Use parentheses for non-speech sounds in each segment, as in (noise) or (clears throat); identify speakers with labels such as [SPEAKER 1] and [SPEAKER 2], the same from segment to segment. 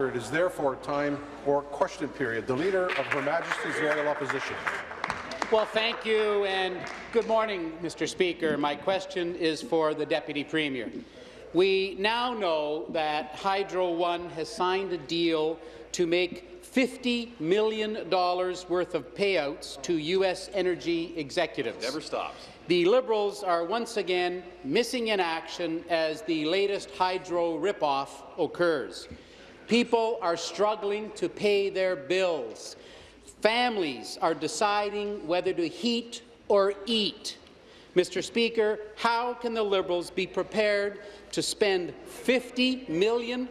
[SPEAKER 1] It is therefore time for question period. The Leader of Her Majesty's Loyal Opposition.
[SPEAKER 2] Well, thank you, and good morning, Mr. Speaker. My question is for the Deputy Premier. We now know that Hydro One has signed a deal to make $50 million worth of payouts to U.S. energy executives.
[SPEAKER 3] Never stops.
[SPEAKER 2] The Liberals are once again missing in action as the latest hydro ripoff occurs. People are struggling to pay their bills. Families are deciding whether to heat or eat. Mr. Speaker, how can the Liberals be prepared to spend $50 million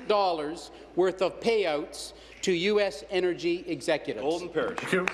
[SPEAKER 2] worth of payouts to U.S. energy executives?
[SPEAKER 3] Golden Parish.
[SPEAKER 1] Thank you.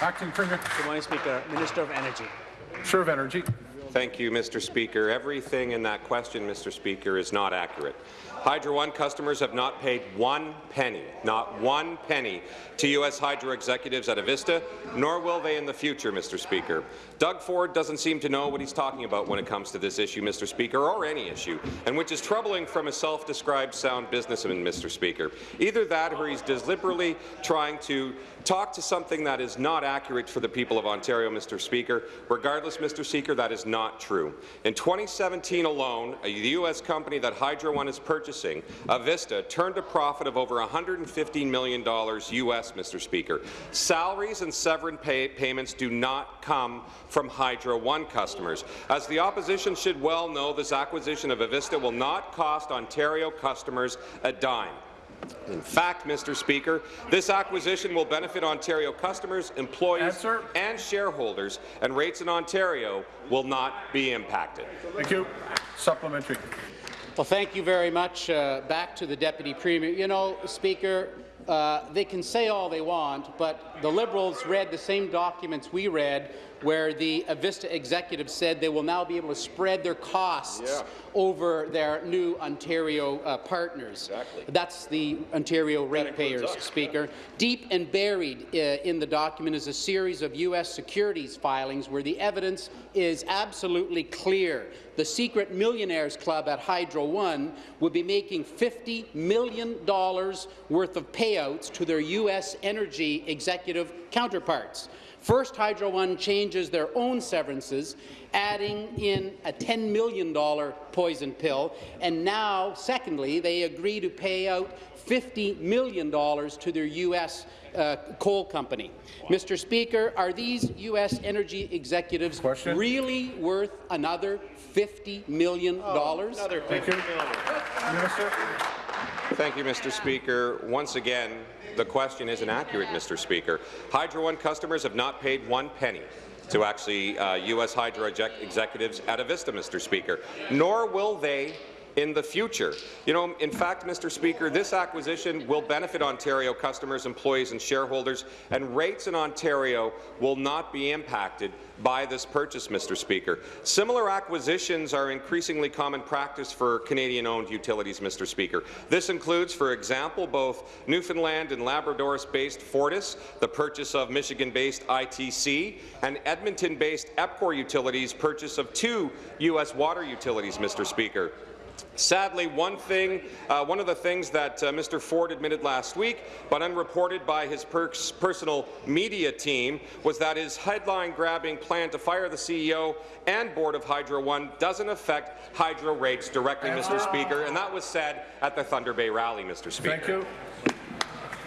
[SPEAKER 1] Acting Premier.
[SPEAKER 4] Good morning, Speaker. Minister of Energy.
[SPEAKER 1] Minister of Energy.
[SPEAKER 5] Thank you, Mr. Speaker. Everything in that question, Mr. Speaker, is not accurate. Hydro One customers have not paid one penny, not one penny, to U.S. Hydro executives at Avista, nor will they in the future, Mr. Speaker. Doug Ford doesn't seem to know what he's talking about when it comes to this issue, Mr. Speaker, or any issue, and which is troubling from a self-described sound businessman, Mr. Speaker. Either that or he's deliberately trying to talk to something that is not accurate for the people of Ontario, Mr. Speaker. Regardless, Mr. Speaker, that is not true. In 2017 alone, a U.S. company that Hydro One is purchasing, Avista, turned a profit of over $115 million U.S., Mr. Speaker. Salaries and severance pay payments do not come from Hydro One customers. As the opposition should well know, this acquisition of Avista will not cost Ontario customers a dime. In fact, Mr. Speaker, this acquisition will benefit Ontario customers, employees
[SPEAKER 1] Answer.
[SPEAKER 5] and shareholders, and rates in Ontario will not be impacted.
[SPEAKER 1] Thank you. Supplementary.
[SPEAKER 2] Well, thank you very much. Uh, back to the Deputy Premier. You know, Speaker, uh, they can say all they want, but the Liberals read the same documents we read where the Avista executives said they will now be able to spread their costs
[SPEAKER 3] Yeah.
[SPEAKER 2] over their new Ontario uh, partners.
[SPEAKER 3] Exactly.
[SPEAKER 2] That's the Ontario ratepayers. Speaker. Deep and buried uh, in the document is a series of U.S. securities filings where the evidence is absolutely clear. The secret millionaires club at Hydro One would be making $50 million worth of payouts to their U.S. energy executive counterparts. First, Hydro One changes their own severances, adding in a $10 million poison pill, and now, secondly, they agree to pay out $50 million to their U.S. Uh, coal company. Mr. Speaker, are these U.S. energy executives
[SPEAKER 1] Question.
[SPEAKER 2] really worth another $50 million?
[SPEAKER 3] Another
[SPEAKER 1] Thank you. Minister.
[SPEAKER 5] Thank you, Mr. Speaker. Once again, the question isn't accurate, Mr. Speaker. Hydro One customers have not paid one penny to actually uh, U.S. Hydro executives at Avista, Mr. Speaker, nor will they in the future. You know, in fact, Mr. Speaker, this acquisition will benefit Ontario customers, employees and shareholders, and rates in Ontario will not be impacted by this purchase, Mr. Speaker. Similar acquisitions are increasingly common practice for Canadian-owned utilities, Mr. Speaker. This includes, for example, both Newfoundland and Labrador-based Fortis, the purchase of Michigan-based ITC, and Edmonton-based EPCOR Utilities' purchase of two U.S. water utilities, Mr. Speaker. Sadly, one thing, uh, one of the things that uh, Mr. Ford admitted last week, but unreported by his pers personal media team, was that his headline-grabbing plan to fire the CEO and board of Hydro One doesn't affect hydro rates directly, Mr. Speaker, and that was said at the Thunder Bay rally, Mr. Speaker.
[SPEAKER 1] Thank you.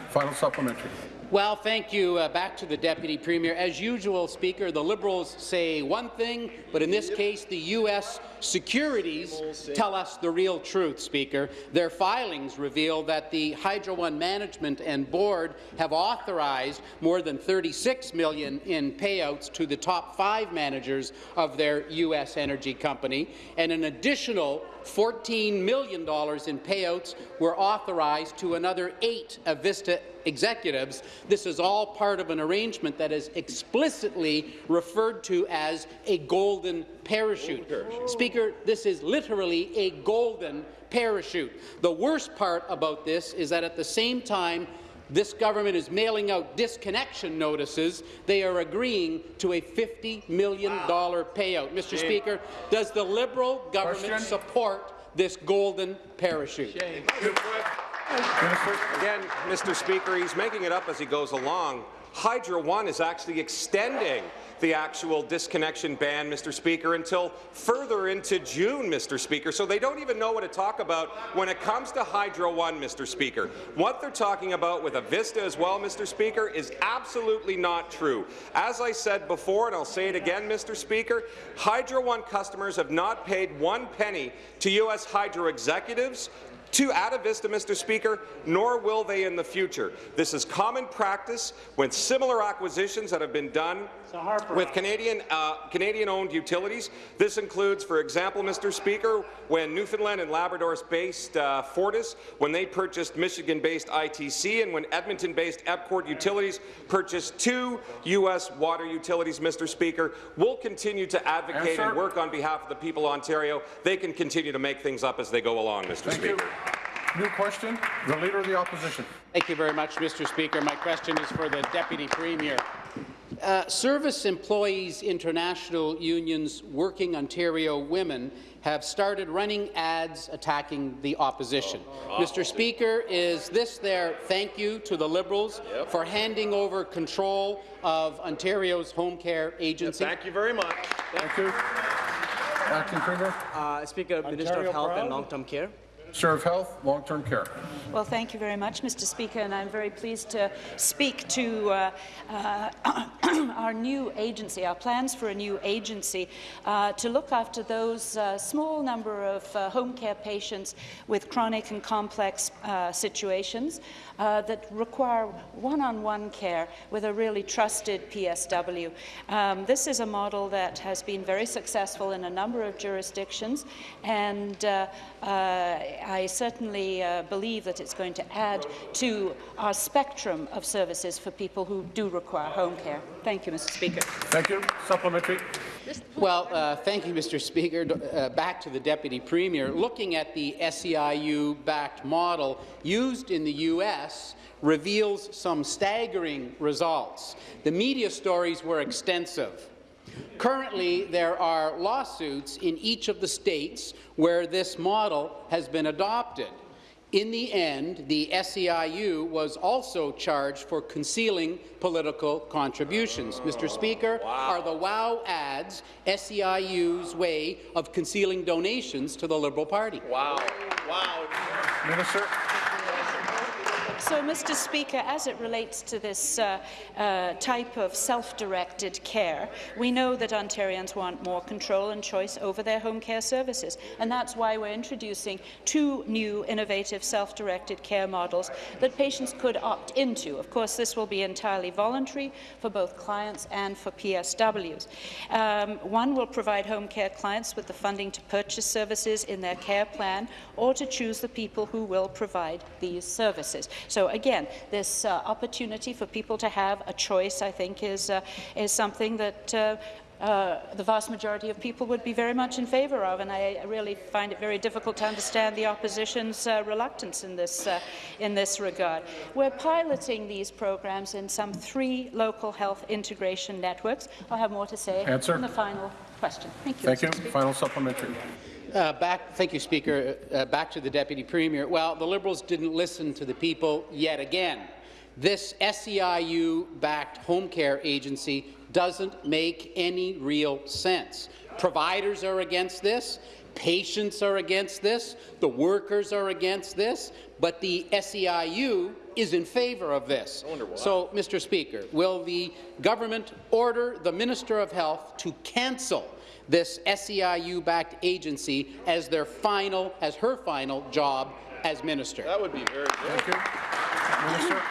[SPEAKER 1] Final supplementary.
[SPEAKER 2] Well, thank you. Uh, back to the Deputy Premier. As usual, Speaker, the Liberals say one thing, but in this case, the U.S. securities tell us the real truth, Speaker. Their filings reveal that the Hydro One management and board have authorized more than 36 million in payouts to the top five managers of their U.S. energy company, and an additional $14 million in payouts were authorized to another eight Avista executives. This is all part of an arrangement that is explicitly referred to as a golden parachute. Speaker, this is literally a golden parachute. The worst part about this is that at the same time this government is mailing out disconnection notices, they are agreeing to a $50 million payout. Mr. Speaker, does the Liberal government
[SPEAKER 1] Question.
[SPEAKER 2] support this golden parachute?
[SPEAKER 1] Minister.
[SPEAKER 5] Again, Mr. Speaker, he's making it up as he goes along. Hydro One is actually extending the actual disconnection ban, Mr. Speaker, until further into June, Mr. Speaker. So they don't even know what to talk about when it comes to Hydro One, Mr. Speaker. What they're talking about with Avista as well, Mr. Speaker, is absolutely not true. As I said before, and I'll say it again, Mr. Speaker, Hydro One customers have not paid one penny to U.S. Hydro executives to Vista, Mr. Speaker, nor will they in the future. This is common practice when similar acquisitions that have been done with Canadian uh, Canadian-owned utilities. This includes, for example, Mr. Speaker, when Newfoundland and Labrador-based uh, Fortis, when they purchased Michigan-based ITC, and when Edmonton-based EPCOR Utilities purchased two U.S. water utilities, Mr. Speaker, we'll continue to advocate
[SPEAKER 1] Answer.
[SPEAKER 5] and work on behalf of the people of Ontario. They can continue to make things up as they go along, Mr.
[SPEAKER 1] Thank
[SPEAKER 5] Speaker.
[SPEAKER 1] you. New question, the Leader of the Opposition.
[SPEAKER 2] Thank you very much, Mr. Speaker. My question is for the Deputy Premier. Uh, Service Employees International Union's Working Ontario Women have started running ads attacking the opposition. Mr. Speaker, is this their thank you to the Liberals for handing over control of Ontario's home care agency?
[SPEAKER 3] Thank you very much.
[SPEAKER 1] Thank you. Acting Premier.
[SPEAKER 4] Uh, Speaker, Minister of Health and Long-Term Care.
[SPEAKER 1] Of Health, Long-Term Care.
[SPEAKER 6] Well, thank you very much, Mr. Speaker, and I'm very pleased to speak to uh, uh, (clears throat) our new agency, our plans for a new agency uh, to look after those uh, small number of uh, home care patients with chronic and complex uh, situations that require one-on-one care with a really trusted PSW. Um, this is a model that has been very successful in a number of jurisdictions, and I certainly uh, believe that it's going to add to our spectrum of services for people who do require home care. Thank you, Mr. Speaker.
[SPEAKER 1] Thank you. Supplementary.
[SPEAKER 2] Well, uh, thank you, Mr. Speaker. Uh, back to the Deputy Premier. Looking at the SEIU-backed model used in the U.S. reveals some staggering results. The media stories were extensive. Currently, there are lawsuits in each of the states where this model has been adopted. In the end, the SEIU was also charged for concealing political contributions. Mr. Speaker, are the WOW ads SEIU's way of concealing donations to the Liberal Party?
[SPEAKER 3] Wow. Wow.
[SPEAKER 1] Minister.
[SPEAKER 6] So, Mr. Speaker, as it relates to this uh, uh, type of self-directed care, we know that Ontarians want more control and choice over their home care services, and that's why we're introducing two new innovative self-directed care models that patients could opt into. Of course, this will be entirely voluntary for both clients and for PSWs. Um, one will provide home care clients with the funding to purchase services in their care plan or to choose the people who will provide these services. So again, this uh, opportunity for people to have a choice, I think, is, uh, is something that uh, uh, the vast majority of people would be very much in favour of, and I really find it very difficult to understand the opposition's uh, reluctance in this, uh, in this regard. We're piloting these programs in some three local health integration networks. I'll have more to say
[SPEAKER 1] Answer.
[SPEAKER 6] in the final question. Thank you.
[SPEAKER 1] Thank you. Final supplementary.
[SPEAKER 2] Uh, back, thank you, Speaker. Uh, back to the Deputy Premier. Well, the Liberals didn't listen to the people yet again. This SEIU-backed home care agency doesn't make any real sense. Providers are against this. Patients are against this. The workers are against this. But the SEIU is in favour of this. So, Mr. Speaker, will the government order the Minister of Health to cancel this SEIU-backed agency as their final, as her final job as minister?
[SPEAKER 3] That would be very good.
[SPEAKER 1] Thank you. Minister.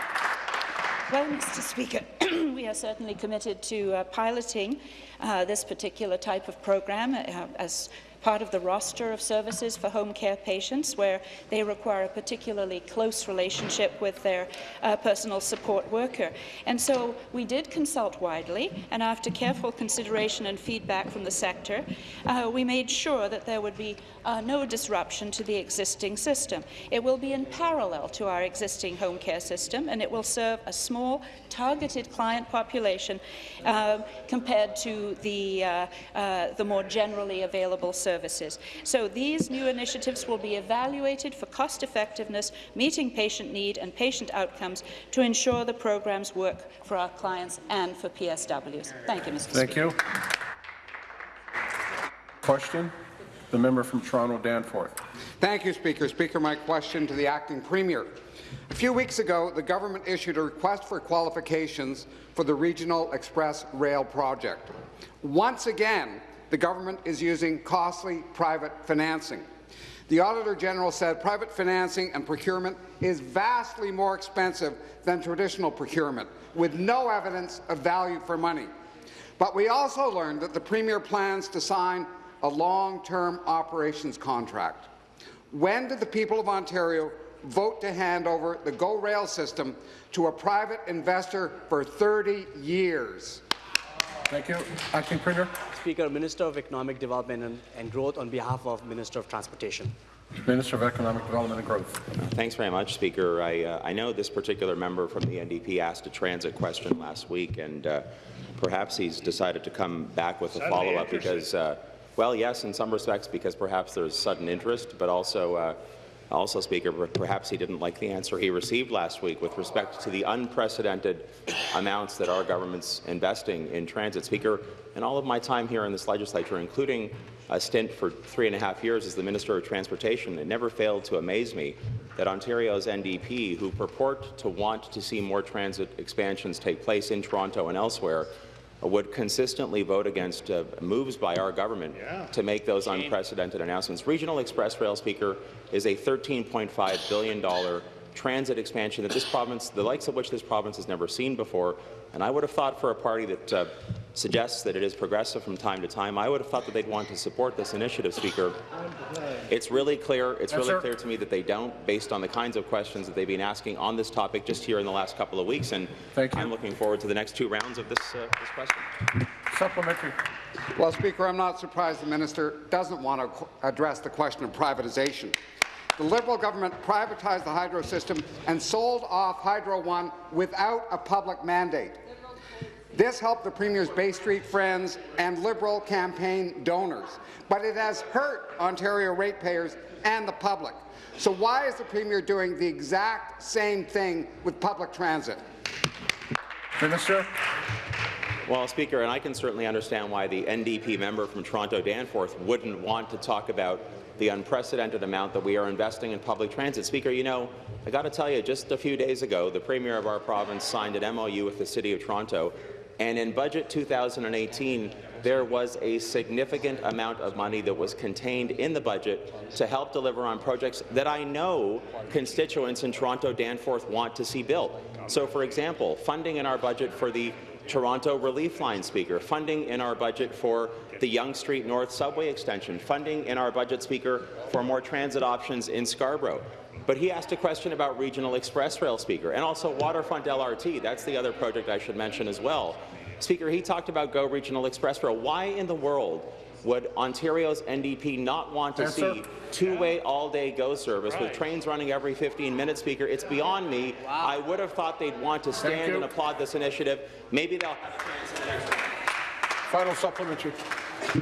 [SPEAKER 6] Well, Mr. Speaker, (clears throat) we are certainly committed to uh, piloting uh, this particular type of program uh, as part of the roster of services for home care patients where they require a particularly close relationship with their uh, personal support worker. And so we did consult widely, and after careful consideration and feedback from the sector, uh, we made sure that there would be uh, no disruption to the existing system. It will be in parallel to our existing home care system, and it will serve a small, targeted client population uh, compared to the, uh, uh, the more generally available services services. So these new initiatives will be evaluated for cost effectiveness, meeting patient need and patient outcomes to ensure the programs work for our clients and for PSWs. Thank you, Mr.
[SPEAKER 1] Thank
[SPEAKER 6] Speaker.
[SPEAKER 1] you. Question? The member from Toronto Danforth.
[SPEAKER 7] Thank you, Speaker. Speaker, my question to the acting premier. A few weeks ago, the government issued a request for qualifications for the Regional Express Rail project. Once again, the government is using costly private financing. The Auditor General said private financing and procurement is vastly more expensive than traditional procurement, with no evidence of value for money. But we also learned that the Premier plans to sign a long-term operations contract. When did the people of Ontario vote to hand over the GO Rail system to a private investor for 30 years?
[SPEAKER 1] Thank you. Acting Premier.
[SPEAKER 4] Speaker, Minister of Economic Development and, and Growth on behalf of Minister of Transportation.
[SPEAKER 1] Minister of Economic Development and Growth.
[SPEAKER 8] Thanks very much, Speaker. I, uh, I know this particular member from the NDP asked a transit question last week, and uh, perhaps he's decided to come back with a follow-up because, uh, well, yes, in some respects, because perhaps there's sudden interest, but also, uh, also, Speaker, perhaps he didn't like the answer he received last week with respect to the unprecedented amounts that our government's investing in transit. Speaker, in all of my time here in this legislature, including a stint for three and a half years as the Minister of Transportation, it never failed to amaze me that Ontario's NDP, who purport to want to see more transit expansions take place in Toronto and elsewhere, would consistently vote against uh, moves by our government yeah. to make those unprecedented announcements. Regional Express Rail Speaker is a $13.5 billion transit expansion that this province, the likes of which this province has never seen before, and I would have thought for a party that uh, suggests that it is progressive from time to time, I would have thought that they'd want to support this initiative, Speaker. It's really clear. It's yes, really sir. clear to me that they don't, based on the kinds of questions that they've been asking on this topic just here in the last couple of weeks. And I'm looking forward to the next two rounds of this, uh, this question.
[SPEAKER 1] Supplementary.
[SPEAKER 7] Well, Speaker, I'm not surprised the minister doesn't want to address the question of privatization. The Liberal government privatized the hydro system and sold off Hydro One without a public mandate. This helped the Premier's Bay Street friends and Liberal campaign donors, but it has hurt Ontario ratepayers and the public. So why is the Premier doing the exact same thing with public transit?
[SPEAKER 1] Minister.
[SPEAKER 8] Well, Speaker, and I can certainly understand why the NDP member from Toronto Danforth wouldn't want to talk about the unprecedented amount that we are investing in public transit. Speaker, you know, I got to tell you, just a few days ago, the Premier of our province signed an MOU with the City of Toronto and in Budget 2018, there was a significant amount of money that was contained in the budget to help deliver on projects that I know constituents in Toronto Danforth want to see built. So, for example, funding in our budget for the Toronto Relief Line Speaker, funding in our budget for the Yonge Street North subway extension, funding in our budget, Speaker, for more transit options in Scarborough. But he asked a question about Regional Express Rail, Speaker, and also Waterfront LRT. That's the other project I should mention as well. Speaker, he talked about GO Regional Express Rail. Why in the world would Ontario's NDP not want to see two-way all-day GO service right. with trains running every 15 minutes, Speaker? It's beyond me. Wow. I would have thought they'd want to stand and applaud this initiative. Maybe they'll have a chance in the next
[SPEAKER 1] Final supplementary.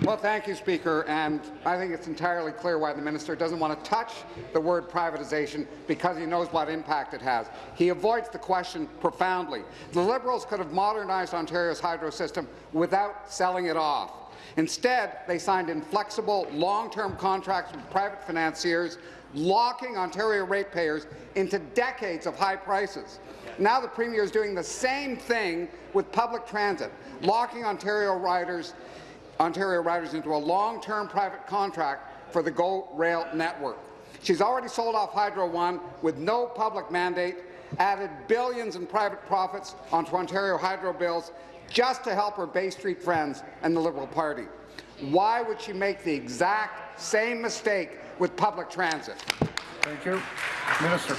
[SPEAKER 7] Well, thank you, Speaker, and I think it's entirely clear why the minister doesn't want to touch the word privatization because he knows what impact it has. He avoids the question profoundly. The Liberals could have modernized Ontario's hydro system without selling it off. Instead, they signed inflexible, long-term contracts with private financiers, locking Ontario ratepayers into decades of high prices. Now the Premier is doing the same thing with public transit, locking Ontario riders Ontario riders into a long-term private contract for the GO Rail network. She's already sold off Hydro One with no public mandate, added billions in private profits onto Ontario hydro bills just to help her Bay Street friends and the Liberal Party. Why would she make the exact same mistake with public transit?
[SPEAKER 1] Thank you. Minister.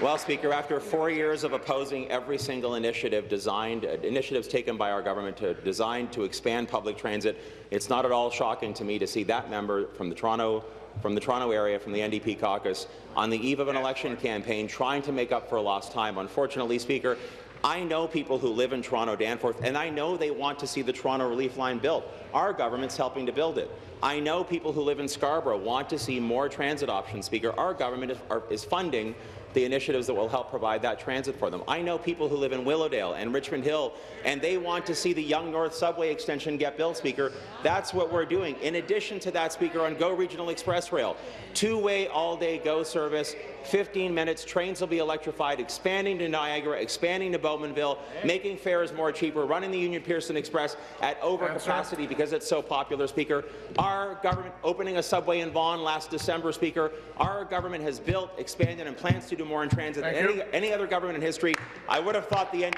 [SPEAKER 8] Well, Speaker, after four years of opposing every single initiative designed, uh, initiatives taken by our government to designed to expand public transit, it's not at all shocking to me to see that member from the Toronto from the Toronto area, from the NDP caucus, on the eve of an election campaign trying to make up for lost time. Unfortunately, Speaker, I know people who live in Toronto Danforth, and I know they want to see the Toronto Relief Line built. Our government's helping to build it. I know people who live in Scarborough want to see more transit options, Speaker. Our government is, are, is funding the initiatives that will help provide that transit for them. I know people who live in Willowdale and Richmond Hill, and they want to see the Yonge North Subway extension get built, Speaker. That's what we're doing. In addition to that, Speaker, on Go Regional Express Rail, two-way all-day GO service, 15 minutes, trains will be electrified, expanding to Niagara, expanding to Bowmanville, making fares more cheaper, running the Union Pearson Express at overcapacity because it's so popular, Speaker. Our government opening a subway in Vaughan last December, Speaker. Our government has built, expanded, and plans to do more in transit
[SPEAKER 1] Thank
[SPEAKER 8] than any, any other government in history. I would have thought the N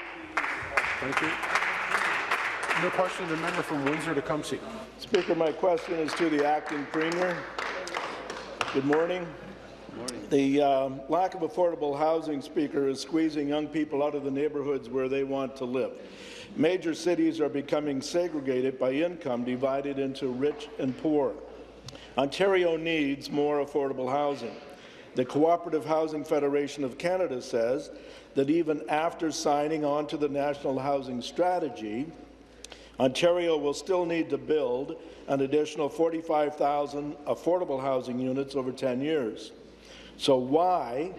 [SPEAKER 1] Thank you. No question, the member from Windsor-Tecumseh.
[SPEAKER 9] Speaker, my question is to the acting premier. Good morning. The um, lack of affordable housing, Speaker, is squeezing young people out of the neighbourhoods where they want to live. Major cities are becoming segregated by income, divided into rich and poor. Ontario needs more affordable housing. The Cooperative Housing Federation of Canada says that even after signing on to the National Housing Strategy, Ontario will still need to build an additional 45,000 affordable housing units over 10 years. So why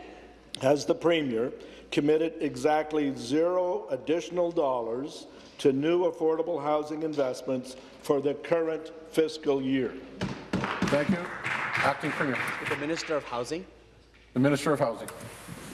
[SPEAKER 9] has the Premier committed exactly zero additional dollars to new affordable housing investments for the current fiscal year?
[SPEAKER 1] Thank you. Acting Premier.
[SPEAKER 4] The Minister of Housing.
[SPEAKER 1] The Minister of Housing.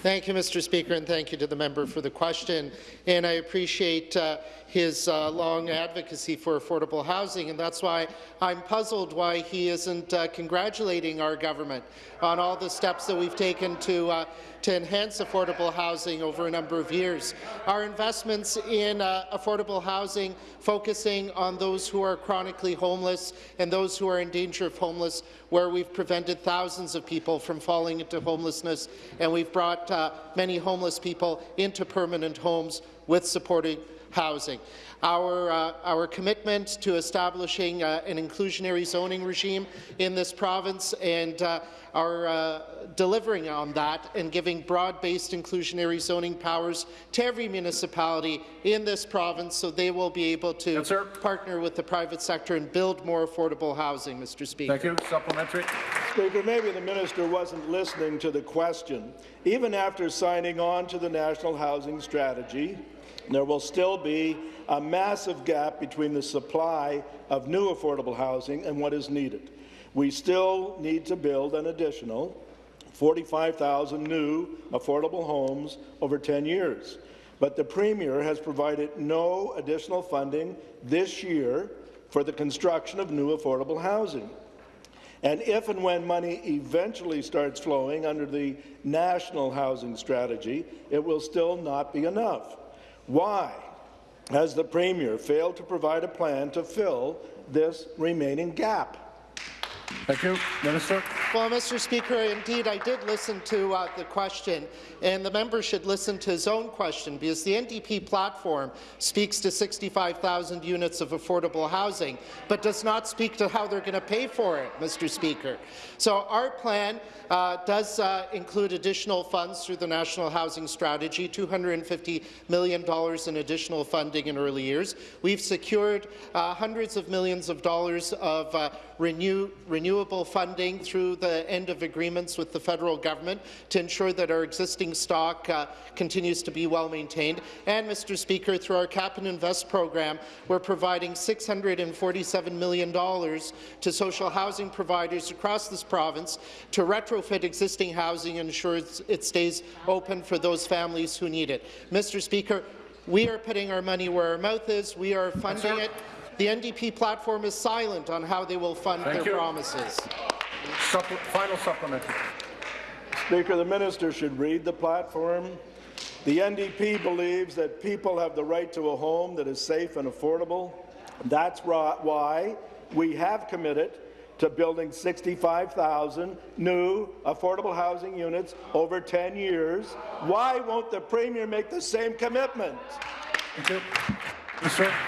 [SPEAKER 10] Thank you, Mr. Speaker, and thank you to the member for the question. And I appreciate uh, his uh, long advocacy for affordable housing, and that's why I'm puzzled why he isn't uh, congratulating our government on all the steps that we've taken to uh, to enhance affordable housing over a number of years. Our investments in uh, affordable housing, focusing on those who are chronically homeless and those who are in danger of homeless, where we've prevented thousands of people from falling into homelessness, and we've brought uh, many homeless people into permanent homes with supporting housing. Our, uh, our commitment to establishing uh, an inclusionary zoning regime in this province and uh, our uh, delivering on that and giving broad-based inclusionary zoning powers to every municipality in this province so they will be able to
[SPEAKER 1] Yes,
[SPEAKER 10] partner with the private sector and build more affordable housing, Mr. Speaker.
[SPEAKER 1] Thank you. Supplementary.
[SPEAKER 9] Speaker, maybe the minister wasn't listening to the question. Even after signing on to the National Housing Strategy, there will still be a massive gap between the supply of new affordable housing and what is needed. We still need to build an additional 45,000 new affordable homes over 10 years. But the Premier has provided no additional funding this year for the construction of new affordable housing. And if and when money eventually starts flowing under the National Housing Strategy, it will still not be enough. Why has the Premier failed to provide a plan to fill this remaining gap?
[SPEAKER 1] Thank you. Minister.
[SPEAKER 10] Well, Mr. Speaker, indeed, I did listen to uh, the question, and the member should listen to his own question, because the NDP platform speaks to 65,000 units of affordable housing, but does not speak to how they're going to pay for it, Mr. Speaker. So our plan uh, does uh, include additional funds through the National Housing Strategy, $250 million in additional funding in early years. We've secured uh, hundreds of millions of dollars of uh, renew, renewable funding through the end of agreements with the federal government to ensure that our existing stock uh, continues to be well maintained. And, Mr. Speaker, through our Cap and Invest program, we're providing $647 million to social housing providers across this province to retrofit existing housing and ensure it stays open for those families who need it. Mr. Speaker, we are putting our money where our mouth is. We are funding it. The NDP platform is silent on how they will fund
[SPEAKER 1] Thank
[SPEAKER 10] their
[SPEAKER 1] you.
[SPEAKER 10] promises.
[SPEAKER 1] Supple final supplementary.
[SPEAKER 9] Speaker, the minister should read the platform. The NDP believes that people have the right to a home that is safe and affordable. That's why we have committed to building 65,000 new affordable housing units over 10 years. Why won't the Premier make the same commitment?
[SPEAKER 1] Thank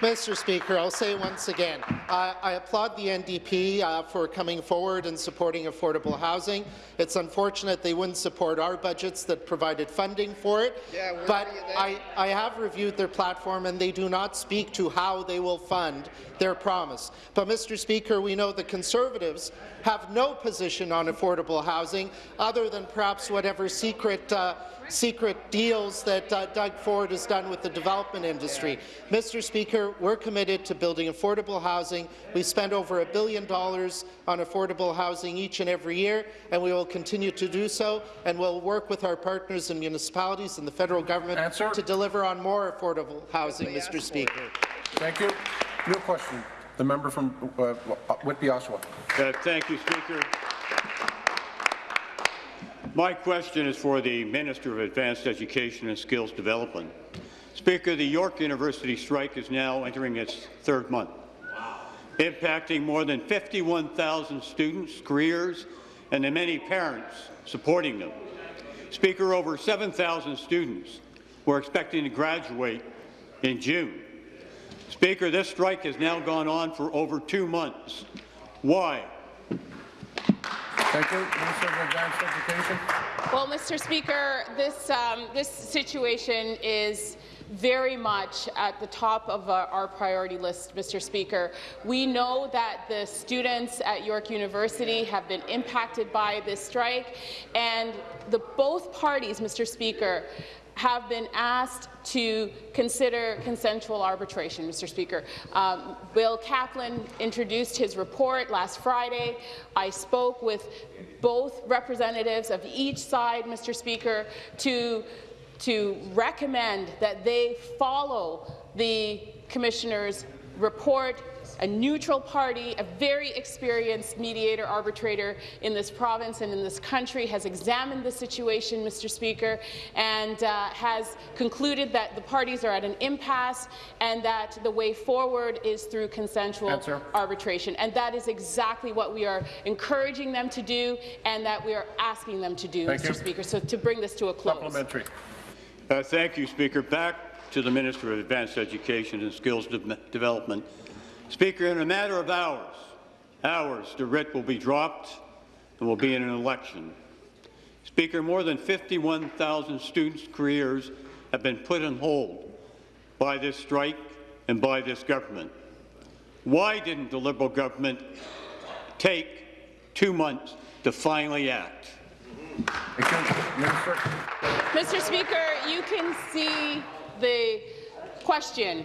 [SPEAKER 10] Mr. Speaker, I'll say once again, Uh, I applaud the NDP uh, for coming forward and supporting affordable housing. It's unfortunate they wouldn't support our budgets that provided funding for it, but I, I have reviewed their platform and they do not speak to how they will fund their promise. But, Mr. Speaker, we know the Conservatives have no position on affordable housing other than perhaps whatever secret uh, secret deals that uh, Doug Ford has done with the development industry. Mr. Speaker, we're committed to building affordable housing. We spend over a billion dollars on affordable housing each and every year, and we will continue to do so, and we'll work with our partners in municipalities and the federal government
[SPEAKER 1] Answer.
[SPEAKER 10] to deliver on more affordable housing, Mr. Speaker.
[SPEAKER 1] Thank you. New question. The member from uh, Whitby, Oshawa.
[SPEAKER 11] Uh, Thank you, Speaker. My question is for the Minister of Advanced Education and Skills Development. Speaker, the York University strike is now entering its third month, impacting more than 51,000 students, careers, and the many parents supporting them. Speaker, over 7,000 students were expecting to graduate in June. Speaker, this strike has now gone on for over two months. Why?
[SPEAKER 1] Thank you. Minister of Advanced Education.
[SPEAKER 12] Well, Mr. Speaker, this, um, this situation is very much at the top of uh, our priority list, Mr. Speaker. We know that the students at York University have been impacted by this strike, and the both parties, Mr. Speaker, have been asked to consider consensual arbitration, Mr. Speaker. Um, Bill Kaplan introduced his report last Friday. I spoke with both representatives of each side, Mr. Speaker, to, to recommend that they follow the Commissioner's report a neutral party, a very experienced mediator arbitrator in this province and in this country has examined the situation, Mr. Speaker, and uh, has concluded that the parties are at an impasse and that the way forward is through consensual
[SPEAKER 1] Answer.
[SPEAKER 12] arbitration. And that is exactly what we are encouraging them to do and that we are asking them to do,
[SPEAKER 1] Thank
[SPEAKER 12] Mr.
[SPEAKER 1] you.
[SPEAKER 12] Speaker. So to bring this to a close.
[SPEAKER 1] Supplementary.
[SPEAKER 11] Uh, Thank you, Speaker. Back to the Minister of Advanced Education and Skills De- Development. Speaker, in a matter of hours, hours, the writ will be dropped and will be in an election. Speaker, more than 51,000 students' careers have been put on hold by this strike and by this government. Why didn't the Liberal government take two months to finally act?
[SPEAKER 1] Thank you. Minister.
[SPEAKER 12] Mr. Speaker, you can see the question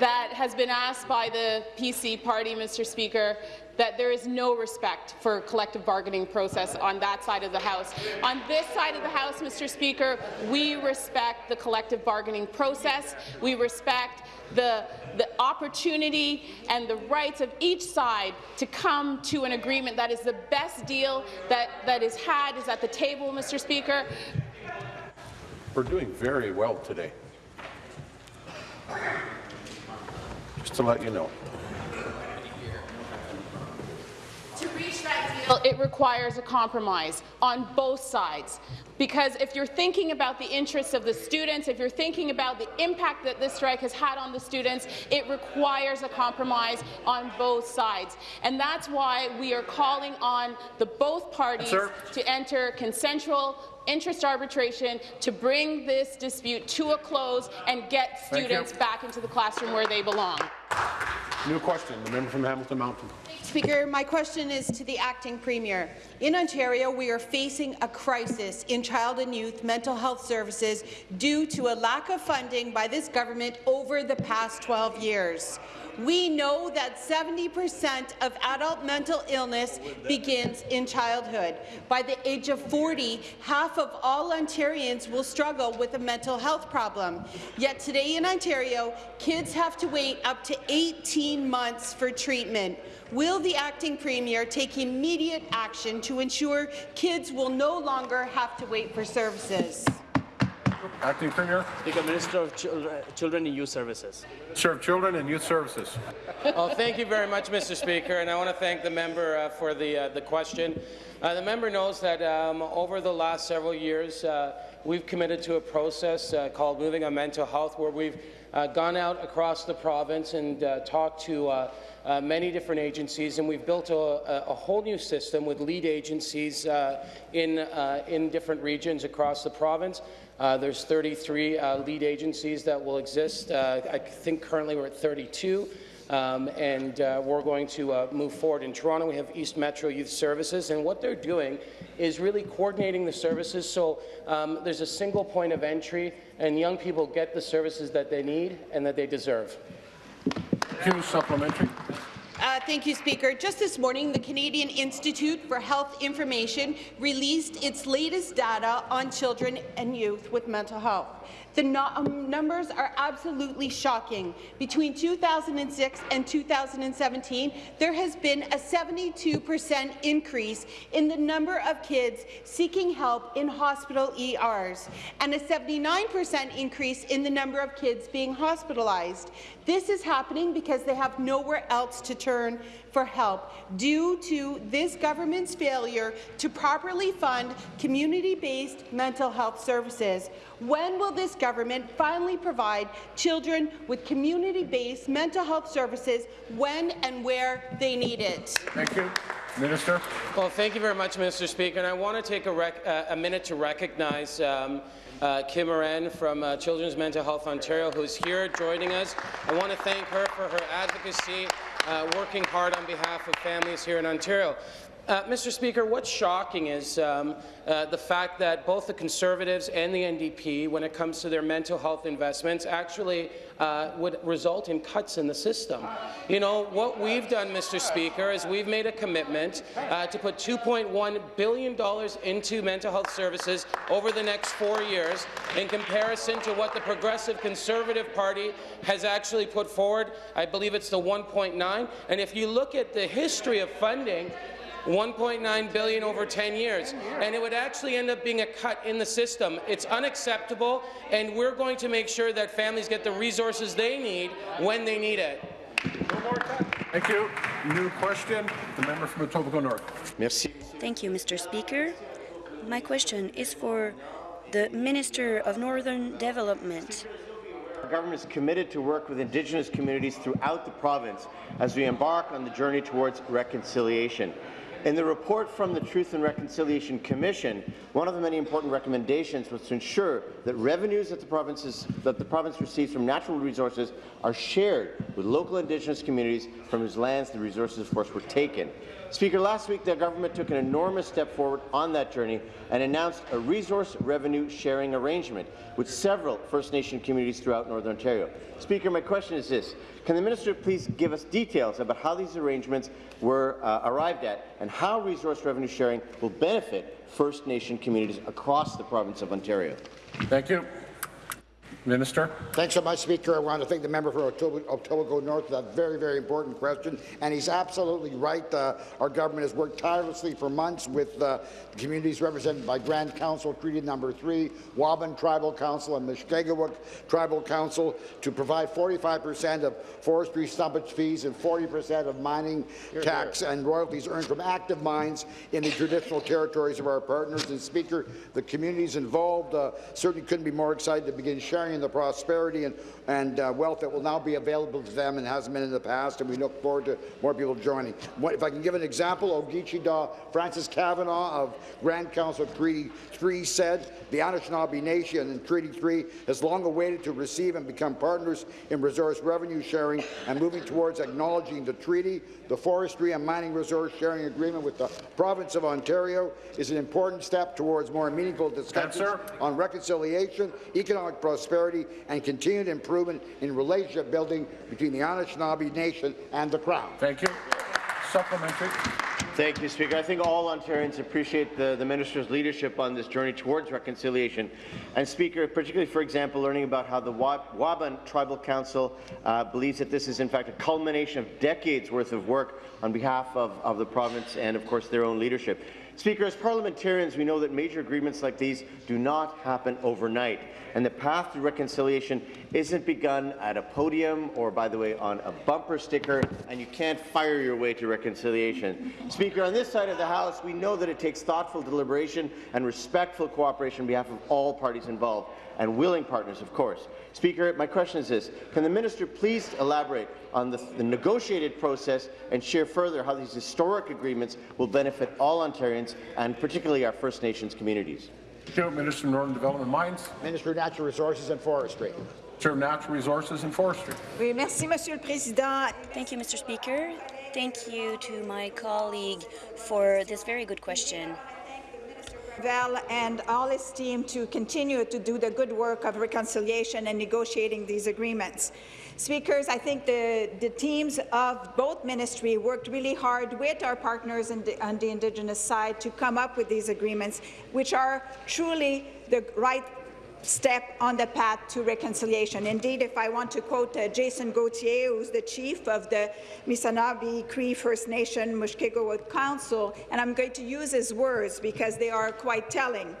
[SPEAKER 12] that has been asked by the PC party, Mr. Speaker, that there is no respect for collective bargaining process on that side of the House. On this side of the House, Mr. Speaker, we respect the collective bargaining process. We respect the, the opportunity and the rights of each side to come to an agreement that is the best deal that, that is had is at the table, Mr. Speaker.
[SPEAKER 1] We're doing very well today. Just to let you know.
[SPEAKER 12] To reach that deal, it requires a compromise on both sides. Because if you're thinking about the interests of the students, if you're thinking about the impact that this strike has had on the students, it requires a compromise on both sides. And that's why we are calling on the both parties
[SPEAKER 1] Sir.
[SPEAKER 12] to enter consensual interest arbitration to bring this dispute to a close and get students back into the classroom where they belong.
[SPEAKER 1] New question. The member from Hamilton Mountain.
[SPEAKER 13] Speaker, my question is to the acting premier. In Ontario, we are facing a crisis in child and youth mental health services due to a lack of funding by this government over the past 12 years. We know that 70% of adult mental illness begins in childhood. By the age of 40, half of all Ontarians will struggle with a mental health problem. Yet today in Ontario, kids have to wait up to 18 months for treatment. Will the acting premier take immediate action to ensure kids will no longer have to wait for services?
[SPEAKER 1] Acting Premier.
[SPEAKER 4] Speaker, Minister of Children, Children and Youth Services.
[SPEAKER 1] Serve Children and Youth Services.
[SPEAKER 14] Well, thank you very much, Mr. Speaker, and I want to thank the member uh, for the, uh, the question. Uh, the member knows that um, over the last several years, uh, we've committed to a process uh, called Moving on Mental Health, where we've uh, gone out across the province and uh, talked to uh, uh, many different agencies, and we've built a, a, a whole new system with lead agencies uh, in, uh, in different regions across the province. Uh, there's 33 uh, lead agencies that will exist. Uh, I think currently we're at 32. Um, and uh, we're going to uh, move forward. In Toronto, we have East Metro Youth Services, and what they're doing is really coordinating the services so um, there's a single point of entry, and young people get the services that they need and that they deserve.
[SPEAKER 1] Q supplementary.
[SPEAKER 13] Uh, thank you, Speaker. Just this morning, the Canadian Institute for Health Information released its latest data on children and youth with mental health. The no um, numbers are absolutely shocking. Between 2006 and 2017, there has been a 72 percent increase in the number of kids seeking help in hospital ERs, and a 79 percent increase in the number of kids being hospitalized. This is happening because they have nowhere else to turn for help due to this government's failure to properly fund community-based mental health services. When will this government finally provide children with community-based mental health services when and where they need it?
[SPEAKER 1] Thank you. Minister.
[SPEAKER 14] Well, thank you very much, Mr. Speaker. And I want to take a, rec- uh, a minute to recognize um, uh, Kim Moran from uh, Children's Mental Health Ontario, who's here joining us. I want to thank her for her advocacy, uh, working hard on behalf of families here in Ontario. Uh, Mr. Speaker, what's shocking is um, uh, the fact that both the Conservatives and the NDP, when it comes to their mental health investments, actually uh, would result in cuts in the system. You know, what we've done, Mr. Speaker, is we've made a commitment uh, to put $2.1 billion into mental health services over the next four years in comparison to what the Progressive Conservative Party has actually put forward. I believe it's the 1.9. And if you look at the history of funding, 1.9 billion over 10 years, and it would actually end up being a cut in the system. It's unacceptable, and we're going to make sure that families get the resources they need when they need it.
[SPEAKER 1] Thank you. New question. The member from Etobicoke North.
[SPEAKER 15] Merci. Thank you, Mr. Speaker. My question is for the Minister of Northern Development.
[SPEAKER 16] Our government is committed to work with Indigenous communities throughout the province as we embark on the journey towards reconciliation. In the report from the Truth and Reconciliation Commission, one of the many important recommendations was to ensure that revenues that the, provinces, that the province receives from natural resources are shared with local Indigenous communities from whose lands the resources, of course, were taken. Speaker, last week the government took an enormous step forward on that journey and announced a resource revenue sharing arrangement with several First Nation communities throughout Northern Ontario. Speaker, my question is this. Can the minister please give us details about how these arrangements were uh, arrived at and how resource revenue sharing will benefit First Nation communities across the province of Ontario?
[SPEAKER 1] Thank you. Minister.
[SPEAKER 17] Thanks so much, Speaker. I want to thank the member for Etobicoke North for that very, very important question. And he's absolutely right. Uh, our government has worked tirelessly for months with uh, the communities represented by Grand Council Treaty Number 3, Wabun Tribal Council and Mushkegowuk Tribal Council to provide 45% of forestry stumpage fees and 40% of mining here, tax here. and royalties earned from active mines in the traditional territories of our partners. And Speaker, the communities involved uh, certainly couldn't be more excited to begin sharing in the prosperity and, and uh, wealth that will now be available to them and hasn't been in the past, and we look forward to more people joining. What, if I can give an example, Ogichidaa Francis Kavanagh of Grand Council Treaty 3 said, the Anishinaabe Nation in Treaty 3 has long awaited to receive and become partners in resource revenue sharing and moving towards acknowledging the treaty. The Forestry and Mining Resource Sharing Agreement with the Province of Ontario is an important step towards more meaningful discussions on reconciliation, economic prosperity, and continued improvement in relationship building between the Anishinaabe Nation and the Crown.
[SPEAKER 1] Thank you. Supplementary.
[SPEAKER 16] Thank you, Speaker. I think all Ontarians appreciate the, the Minister's leadership on this journey towards reconciliation. And, Speaker, particularly, for example, learning about how the Wabun Tribal Council uh, believes that this is, in fact, a culmination of decades' worth of work on behalf of, of the province and, of course, their own leadership. Speaker, as parliamentarians, we know that major agreements like these do not happen overnight, and the path to reconciliation isn't begun at a podium or, by the way, on a bumper sticker, and you can't fire your way to reconciliation. Speaker, on this side of the House, we know that it takes thoughtful deliberation and respectful cooperation on behalf of all parties involved, and willing partners, of course. Speaker, my question is this. Can the minister please elaborate on the, the, negotiated process and share further how these historic agreements will benefit all Ontarians and particularly our First Nations communities?
[SPEAKER 1] Chair, Minister of Northern Development Mines.
[SPEAKER 17] Minister of Natural Resources and Forestry.
[SPEAKER 1] Chair of Natural Resources and Forestry.
[SPEAKER 18] Oui, merci, Monsieur le Président.
[SPEAKER 15] Thank you, Mr. Speaker. Thank you to my colleague for this very good question.
[SPEAKER 18] And all his team to continue to do the good work of reconciliation and negotiating these agreements. Speakers, I think the, the teams of both ministry worked really hard with our partners the, on the Indigenous side to come up with these agreements, which are truly the right step on the path to reconciliation. Indeed, if I want to quote uh, Jason Gauthier, who's the chief of the Missanabie Cree First Nation Mushkegowuk Council, and I'm going to use his words because they are quite telling.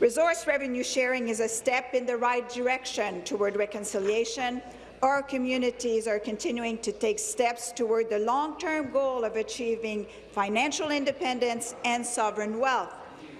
[SPEAKER 18] Resource revenue sharing is a step in the right direction toward reconciliation. Our communities are continuing to take steps toward the long-term goal of achieving financial independence and sovereign wealth.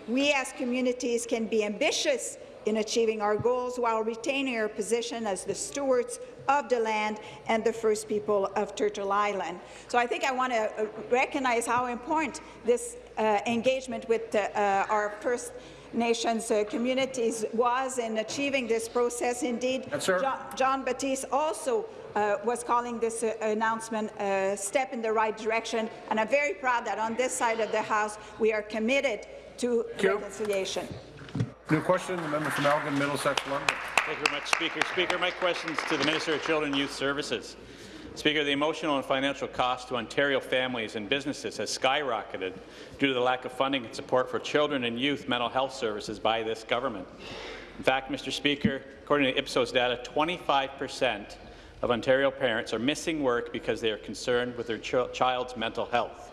[SPEAKER 18] We as communities can be ambitious in achieving our goals while retaining our position as the stewards of the land and the first people of Turtle Island. So I think I want to uh, recognize how important this uh, engagement with uh, our First Nations uh, communities was in achieving this process. Indeed,
[SPEAKER 1] yes,
[SPEAKER 18] John, John Batiste also uh, was calling this uh, announcement a step in the right direction, and I'm very proud that on this side of the House we are committed to reconciliation.
[SPEAKER 1] New question, the member from Elgin, Middlesex, London.
[SPEAKER 19] Thank you very much, Speaker. Speaker, my question is to the Minister of Children and Youth Services. Speaker, the emotional and financial cost to Ontario families and businesses has skyrocketed due to the lack of funding and support for children and youth mental health services by this government. In fact, Mr. Speaker, according to Ipsos data, 25 per cent of Ontario parents are missing work because they are concerned with their ch child's mental health.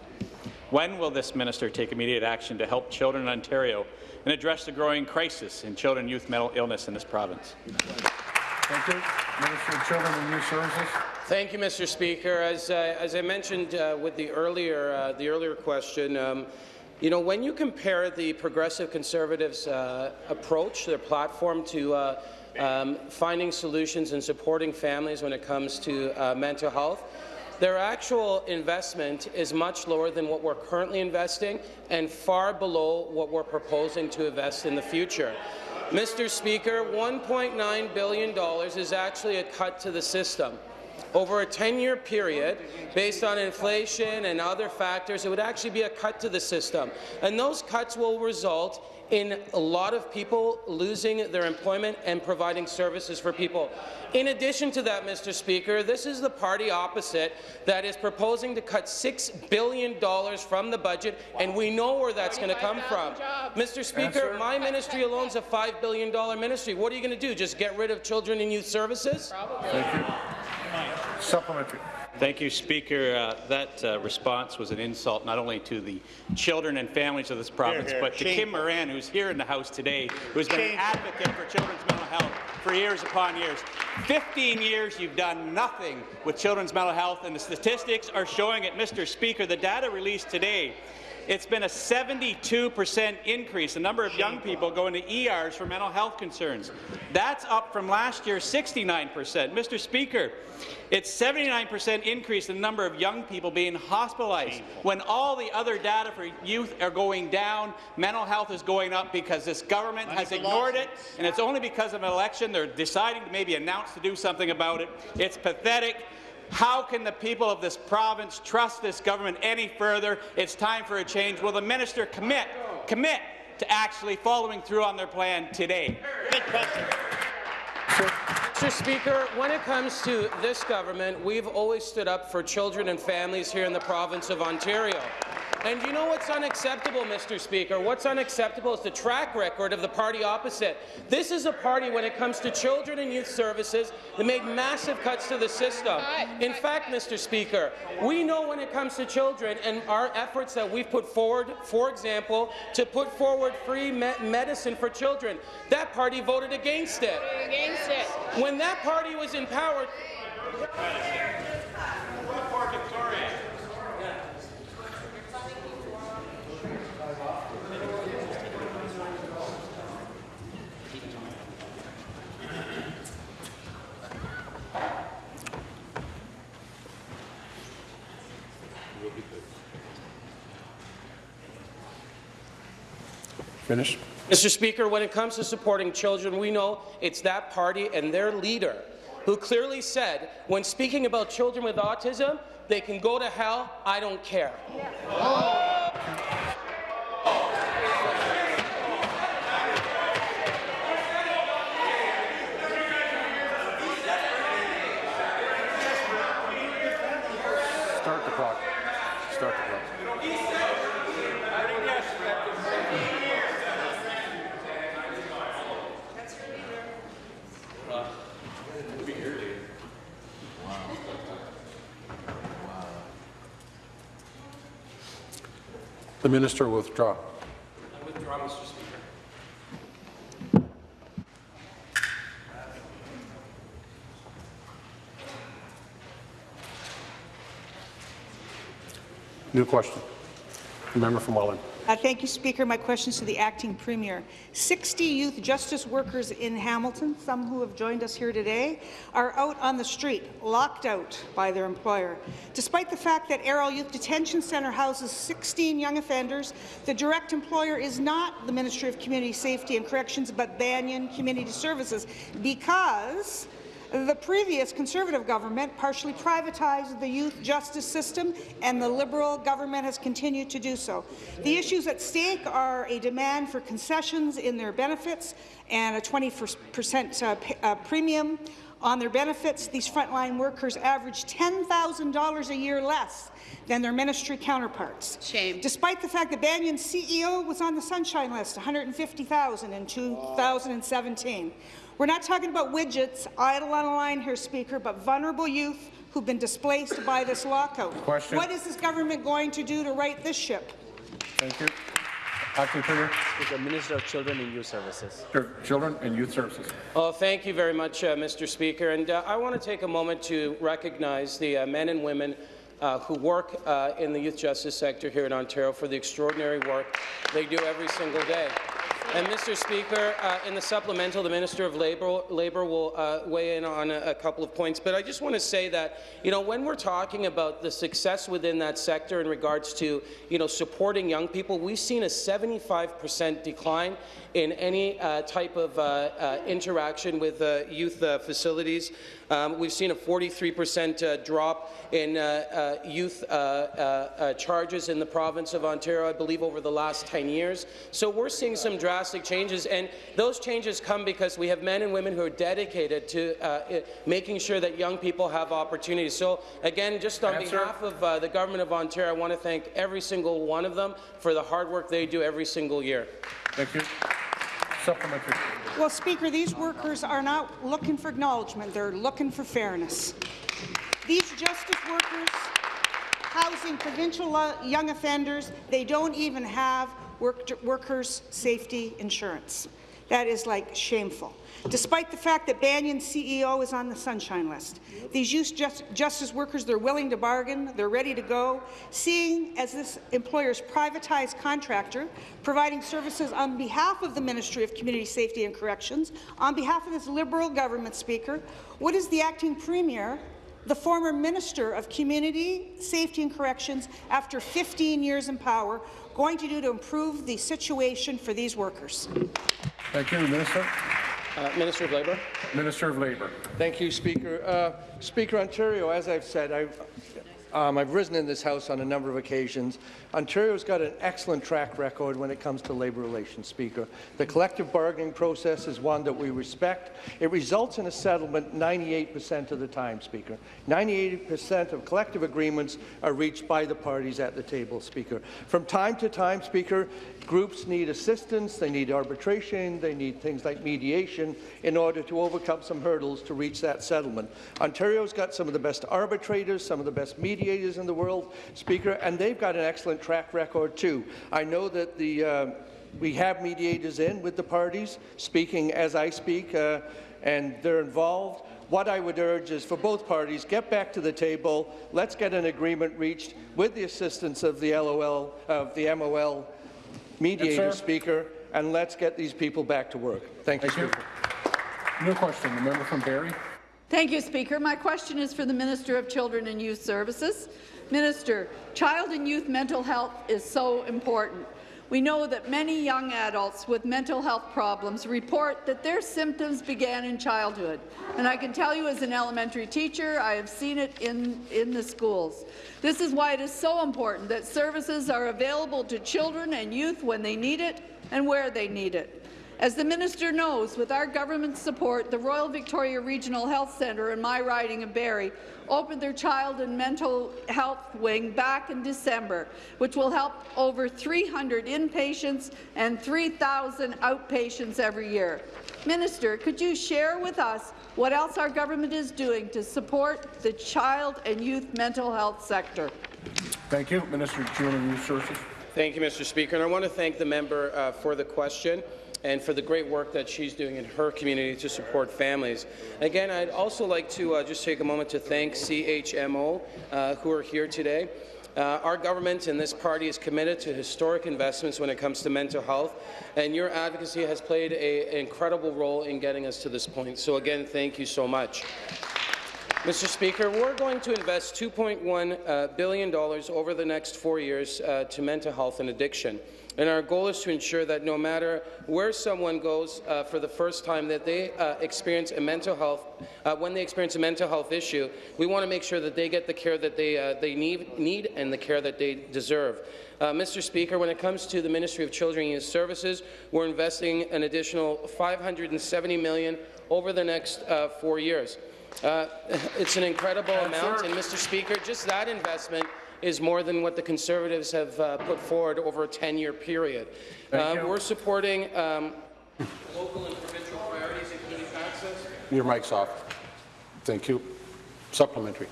[SPEAKER 19] When will this minister take immediate action to help children in Ontario and address the growing crisis in children and youth mental illness in this province?
[SPEAKER 1] Thank you. Minister of Children and Youth Services.
[SPEAKER 14] Thank you, Mr. Speaker. As, uh, as I mentioned uh, with the earlier, uh, the earlier question, um, you know, when you compare the Progressive Conservatives' uh, approach, their platform to uh, um, finding solutions and supporting families when it comes to uh, mental health, their actual investment is much lower than what we're currently investing and far below what we're proposing to invest in the future. Mr. Speaker, $1.9 billion is actually a cut to the system. Over a 10-year period, based on inflation and other factors, it would actually be a cut to the system. And those cuts will result in a lot of people losing their employment and providing services for people. In addition to that, Mr. Speaker, this is the party opposite that is proposing to cut $6 billion from the budget, and we know where that's going to come from. Mr. Speaker, Answer. my ministry alone is a $5 billion ministry. What are you going to do, just get rid of children and youth services?
[SPEAKER 1] Probably. Thank you. Supplementary.
[SPEAKER 19] Thank you, Speaker. Uh, that uh, response was an insult not only to the children and families of this province, here, here. but to Kim Moran, who's here in the House today, who's been an advocate for children's mental health for years upon years. 15 years you've done nothing with children's mental health, and the statistics are showing it. Mr. Speaker, the data released today it's been a 72% increase, the number of young people going to ERs for mental health concerns. That's up from last year's 69%. Mr. Speaker, it's 79% increase in the number of young people being hospitalized. When all the other data for youth are going down, mental health is going up because this government has ignored it, and it's only because of an election they're deciding to maybe announce to do something about it. It's pathetic. How can the people of this province trust this government any further? It's time for a change. Will the minister commit, commit to actually following through on their plan today?
[SPEAKER 14] Good question. Mr. Speaker, when it comes to this government, we've always stood up for children and families here in the province of Ontario. And you know what's unacceptable, Mr. Speaker? What's unacceptable is the track record of the party opposite. This is a party, when it comes to children and youth services, that made massive cuts to the system. In fact, Mr. Speaker, we know when it comes to children and our efforts that we've put forward, for example, to put forward free me medicine for children, that party voted against it.
[SPEAKER 12] Against it.
[SPEAKER 14] When that party was in power,
[SPEAKER 1] Finish.
[SPEAKER 14] Mr. Speaker, when it comes to supporting children, we know it's that party and their leader who clearly said, when speaking about children with autism, they can go to hell, I don't care.
[SPEAKER 1] Start the clock. Start the clock. The minister will withdraw.
[SPEAKER 14] I withdraw, Mr. Speaker.
[SPEAKER 1] New question. The member from Welland.
[SPEAKER 20] Uh, thank you, Speaker. My question is to the acting premier. 60 youth justice workers in Hamilton, some who have joined us here today, are out on the street, locked out by their employer. Despite the fact that Arrell Youth Detention Centre houses 16 young offenders, the direct employer is not the Ministry of Community Safety and Corrections, but Banyan Community Services, because the previous Conservative government partially privatized the youth justice system, and the Liberal government has continued to do so. The issues at stake are a demand for concessions in their benefits and a 20% uh, uh, premium on their benefits. These frontline workers average $10,000 a year less than their ministry counterparts. Shame. Despite the fact that Banyan's CEO was on the Sunshine List, 150,000 in 2017. We're not talking about widgets idle on a line here, Speaker, but vulnerable youth who've been displaced by this lockout.
[SPEAKER 1] Question.
[SPEAKER 20] What is this government going to do to right this ship?
[SPEAKER 1] Thank you. Acting Premier.
[SPEAKER 4] The Minister of Children and Youth Services.
[SPEAKER 1] Children and Youth Services.
[SPEAKER 14] Oh, thank you very much, uh, Mr. Speaker. And uh, I want to take a moment to recognize the uh, men and women uh, who work uh, in the youth justice sector here in Ontario for the extraordinary work they do every single day. And Mr. Speaker, uh, in the supplemental, the Minister of Labour, Labour will uh, weigh in on a, a couple of points. But I just want to say that, you know, when we're talking about the success within that sector in regards to, you know, supporting young people, we've seen a 75% decline in any uh, type of uh, uh, interaction with uh, youth uh, facilities. Um, we've seen a 43% uh, drop in uh, uh, youth uh, uh, uh, charges in the province of Ontario, I believe, over the last 10 years. So we're seeing some drastic changes, and those changes come because we have men and women who are dedicated to uh, making sure that young people have opportunities. So again, just on
[SPEAKER 1] Answer.
[SPEAKER 14] behalf of uh, the government of Ontario, I want to thank every single one of them for the hard work they do every single year.
[SPEAKER 1] Thank you. Supplementary.
[SPEAKER 20] Well, Speaker, these workers are not looking for acknowledgement. They're looking for fairness. These justice workers housing provincial uh, young offenders, they don't even have work workers' safety insurance. That is like shameful. Despite the fact that Banyan's CEO is on the Sunshine List, these youth just, justice workers, they're willing to bargain, they're ready to go, seeing as this employer's privatized contractor, providing services on behalf of the Ministry of Community Safety and Corrections, on behalf of this Liberal government, Speaker, what is the acting premier the former Minister of Community Safety and Corrections, after 15 years in power, going to do to improve the situation for these workers?
[SPEAKER 1] Thank you, Minister.
[SPEAKER 14] Uh, Minister of Labour.
[SPEAKER 1] Minister of Labour.
[SPEAKER 21] Thank you, Speaker. Uh, Speaker, Ontario, as I've said, I've, um, I've risen in this House on a number of occasions. Ontario's got an excellent track record when it comes to labour relations, Speaker. The collective bargaining process is one that we respect. It results in a settlement 98% of the time, Speaker. 98% of collective agreements are reached by the parties at the table, Speaker. From time to time, Speaker, groups need assistance, they need arbitration, they need things like mediation in order to overcome some hurdles to reach that settlement. Ontario's got some of the best arbitrators, some of the best mediators in the world, Speaker, and they've got an excellent track record too. I know that the uh, we have mediators in with the parties, speaking as I speak, uh, and they're involved. What I would urge is for both parties, get back to the table. Let's get an agreement reached with the assistance of the LOL, of the MOL mediator,
[SPEAKER 1] Yes.
[SPEAKER 21] Speaker, and let's get these people back to work. Thank you,
[SPEAKER 1] Thank you.
[SPEAKER 21] Speaker.
[SPEAKER 1] New question, the member from Barrie.
[SPEAKER 22] Thank you, Speaker. My question is for the Minister of Children and Youth Services. Minister, child and youth mental health is so important. We know that many young adults with mental health problems report that their symptoms began in childhood. And I can tell you as an elementary teacher, I have seen it in, in the schools. This is why it is so important that services are available to children and youth when they need it and where they need it. As the minister knows, with our government support, the Royal Victoria Regional Health Centre in my riding of Barrie opened their child and mental health wing back in December, which will help over 300 inpatients and 3,000 outpatients every year. Minister, could you share with us what else our government is doing to support the child and youth mental health sector?
[SPEAKER 1] Thank you. Minister of Children and Youth Services.
[SPEAKER 14] Thank you, Mr. Speaker. And I want to thank the member uh, for the question and for the great work that she's doing in her community to support families. Again, I'd also like to uh, just take a moment to thank CMHO, uh, who are here today. Uh, our government and this party is committed to historic investments when it comes to mental health, and your advocacy has played an incredible role in getting us to this point. So again, thank you so much. Mr. Speaker, we're going to invest $2.1 uh, billion over the next four years uh, to mental health and addiction. And our goal is to ensure that no matter where someone goes uh, for the first time, that they uh, experience a mental health, uh, when they experience a mental health issue, we want to make sure that they get the care that they, uh, they need, need and the care that they deserve. Uh, Mr. Speaker, when it comes to the Ministry of Children and Youth Services, we're investing an additional 570 million over the next uh, four years. Uh, (laughs) it's an incredible amount, and Mr. Speaker, just that investment is more than what the Conservatives have uh, put forward over a 10-year period. Uh, we're supporting um, local and provincial priorities, including access.
[SPEAKER 1] Your mic's off. Thank you. Supplementary.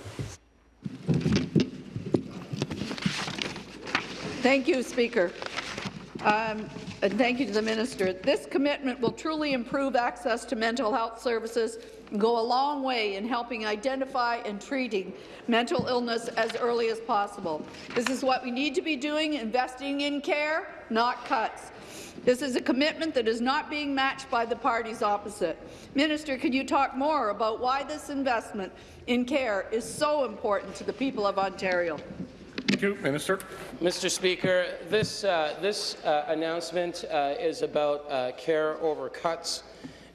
[SPEAKER 22] Thank you, Speaker. Um, and thank you to the minister. This commitment will truly improve access to mental health services and go a long way in helping identify and treating mental illness as early as possible. This is what we need to be doing, investing in care, not cuts. This is a commitment that is not being matched by the parties opposite. Minister, can you talk more about why this investment in care is so important to the people of Ontario?
[SPEAKER 1] Thank you, Minister.
[SPEAKER 14] Mr. Speaker, this, uh, this uh, announcement uh, is about uh, care over cuts.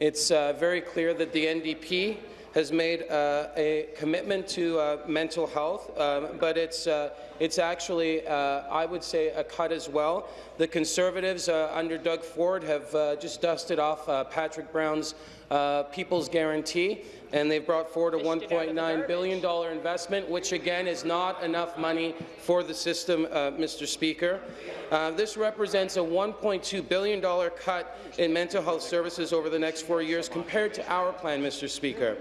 [SPEAKER 14] It's uh, very clear that the NDP has made uh, a commitment to uh, mental health, um, but it's, uh, it's actually, uh, I would say, a cut as well. The Conservatives uh, under Doug Ford have just dusted off Patrick Brown's uh, People's Guarantee, and they've brought forward a $1.9 billion investment, which again is not enough money for the system, uh, Mr. Speaker. Uh, this represents a $1.2 billion cut in mental health services over the next four years compared to our plan, Mr. Speaker.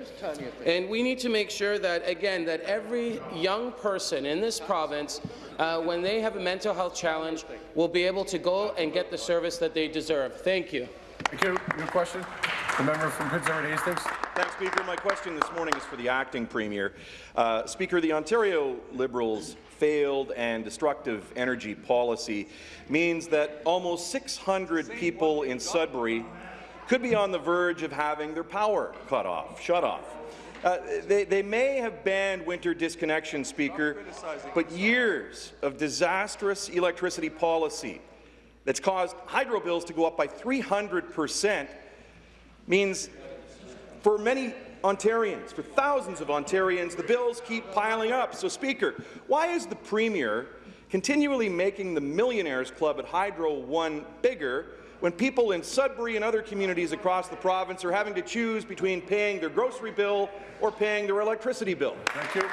[SPEAKER 14] And we need to make sure that, again, that every young person in this province, uh, when they have a mental health challenge, will be able to go and get the service that they deserve. Thank you.
[SPEAKER 1] Thank you. New question. The member from Prince Edward Hastings.
[SPEAKER 23] Thanks, Speaker. My question this morning is for the acting premier. Uh, Speaker, the Ontario Liberals' failed and destructive energy policy means that almost 600 people in Sudbury could be on the verge of having their power cut off, shut off. Uh, they, they may have banned winter disconnection, Speaker, but years of disastrous electricity policy that's caused hydro bills to go up by 300 percent means for many Ontarians, for thousands of Ontarians, the bills keep piling up. So, Speaker, why is the Premier continually making the Millionaires Club at Hydro One bigger when people in Sudbury and other communities across the province are having to choose between paying their grocery bill or paying their electricity bill?
[SPEAKER 1] Thank you.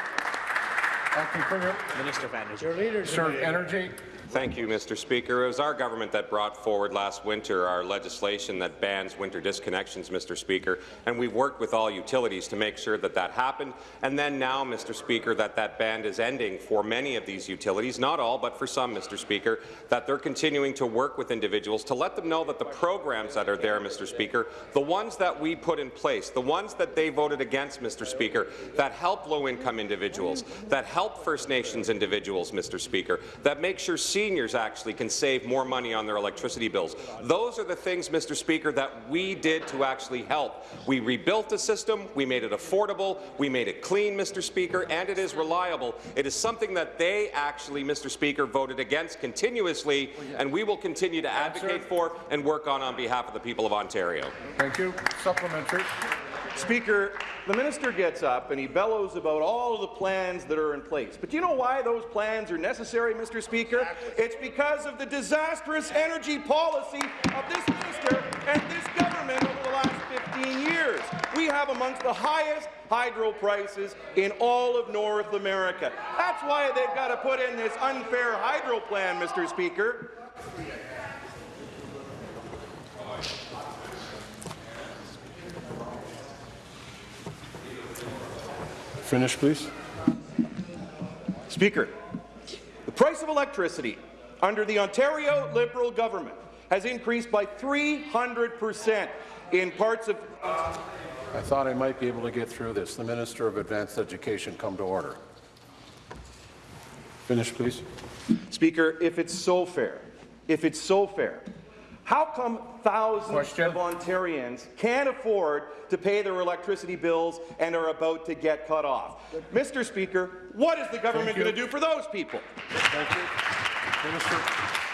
[SPEAKER 1] Acting Premier.
[SPEAKER 4] Minister of Energy.
[SPEAKER 1] Your leader, Sir, Energy.
[SPEAKER 5] Thank you, Mr. Speaker. It was our government that brought forward last winter our legislation that bans winter disconnections, Mr. Speaker, and we've worked with all utilities to make sure that that happened. And then now, Mr. Speaker, that that ban is ending for many of these utilities, not all, but for some, Mr. Speaker, that they're continuing to work with individuals to let them know that the programs that are there, Mr. Speaker, the ones that we put in place, the ones that they voted against, Mr. Speaker, that help low-income individuals, that help First Nations individuals, Mr. Speaker, that make sure seniors actually can save more money on their electricity bills. Those are the things, Mr. Speaker, that we did to actually help. We rebuilt the system, we made it affordable, we made it clean, Mr. Speaker, and it is reliable. It is something that they actually, Mr. Speaker, voted against continuously, and we will continue to advocate for and work on on behalf of the people of Ontario.
[SPEAKER 1] Thank you. Supplementary.
[SPEAKER 23] Speaker, the minister gets up and he bellows about all of the plans that are in place. But do you know why those plans are necessary, Mr. Speaker? It's because of the disastrous energy policy of this minister and this government over the last 15 years. We have amongst the highest hydro prices in all of North America. That's why they've got to put in this unfair hydro plan, Mr. Speaker.
[SPEAKER 1] Finish, please.
[SPEAKER 23] Speaker, the price of electricity under the Ontario Liberal government has increased by 300 per cent in parts of...
[SPEAKER 1] I thought I might be able to get through this. The Minister of Advanced Education come to order. Finish, please.
[SPEAKER 23] Speaker, if it's so fair, if it's so fair, how come thousands
[SPEAKER 1] Question.
[SPEAKER 23] of Ontarians can't afford to pay their electricity bills and are about to get cut off? Mr. Speaker, what is the government going to do for those people?
[SPEAKER 1] Thank you. Minister.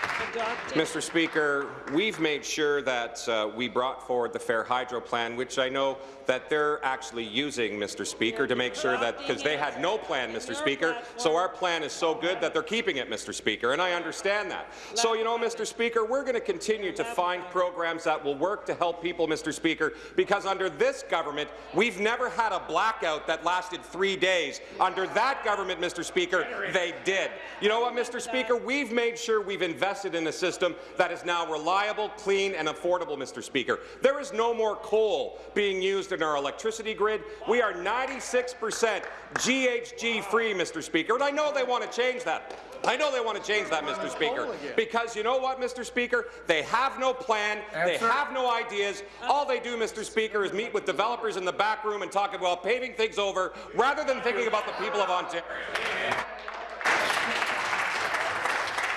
[SPEAKER 5] Mr. Speaker, we've made sure that uh, we brought forward the Fair Hydro Plan, which I know that they're actually using, Mr. Speaker, to make sure that, because they had no plan, Mr. Speaker, so our plan is so good that they're keeping it, Mr. Speaker, and I understand that. So, you know, Mr. Speaker, we're going to continue to find programs that will work to help people, Mr. Speaker, because under this government, we've never had a blackout that lasted three days. Under that government, Mr. Speaker, they did. You know what, Mr. Speaker? We've made sure we've invested in a system that is now reliable, clean, and affordable, Mr. Speaker. There is no more coal being used in our electricity grid. We are 96% GHG-free, Mr. Speaker, and I know they want to change that. I know they want to change that, Mr. Speaker, because you know what, Mr. Speaker? They have no plan, they have no ideas. All they do, Mr. Speaker, is meet with developers in the back room and talk about paving things over rather than thinking about the people of Ontario.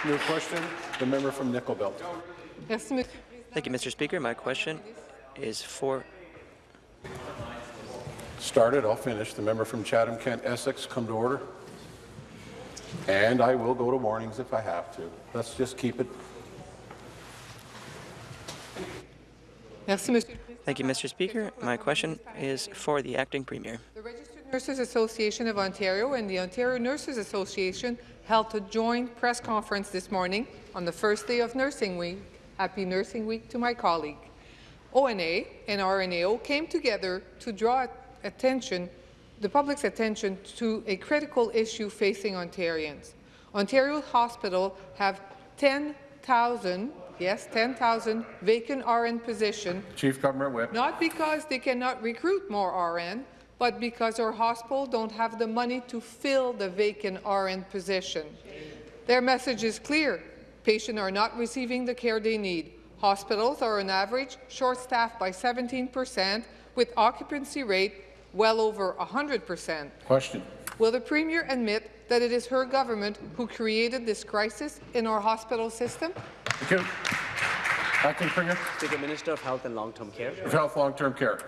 [SPEAKER 1] New question. The member from Nickel Belt.
[SPEAKER 24] Thank you, Mr. Speaker. My question is for
[SPEAKER 1] Started, I'll finish. The member from Chatham-Kent Essex, come to order. And I will go to warnings if I have to. Let's just keep it.
[SPEAKER 24] Thank you, Mr. Speaker. My question is for the acting premier.
[SPEAKER 25] The Nurses Association of Ontario and the Ontario Nurses Association held a joint press conference this morning on the first day of Nursing Week. Happy Nursing Week to my colleague. ONA and RNAO came together to draw attention, the public's attention to a critical issue facing Ontarians. Ontario Hospital have 10,000, yes, 10,000 vacant RN positions
[SPEAKER 1] Chief Government Whip.
[SPEAKER 25] not because they cannot recruit more RN, but because our hospital don't have the money to fill the vacant RN position. Their message is clear. Patients are not receiving the care they need. Hospitals are on average short-staffed by 17 percent, with occupancy rate well over 100 percent.
[SPEAKER 1] Question.
[SPEAKER 25] Will the Premier admit that it is her government who created this crisis in our hospital system?
[SPEAKER 1] Thank you. Acting Premier.
[SPEAKER 4] Speaker, Minister of Health and Long-Term Care.
[SPEAKER 1] of Health Long-Term Care.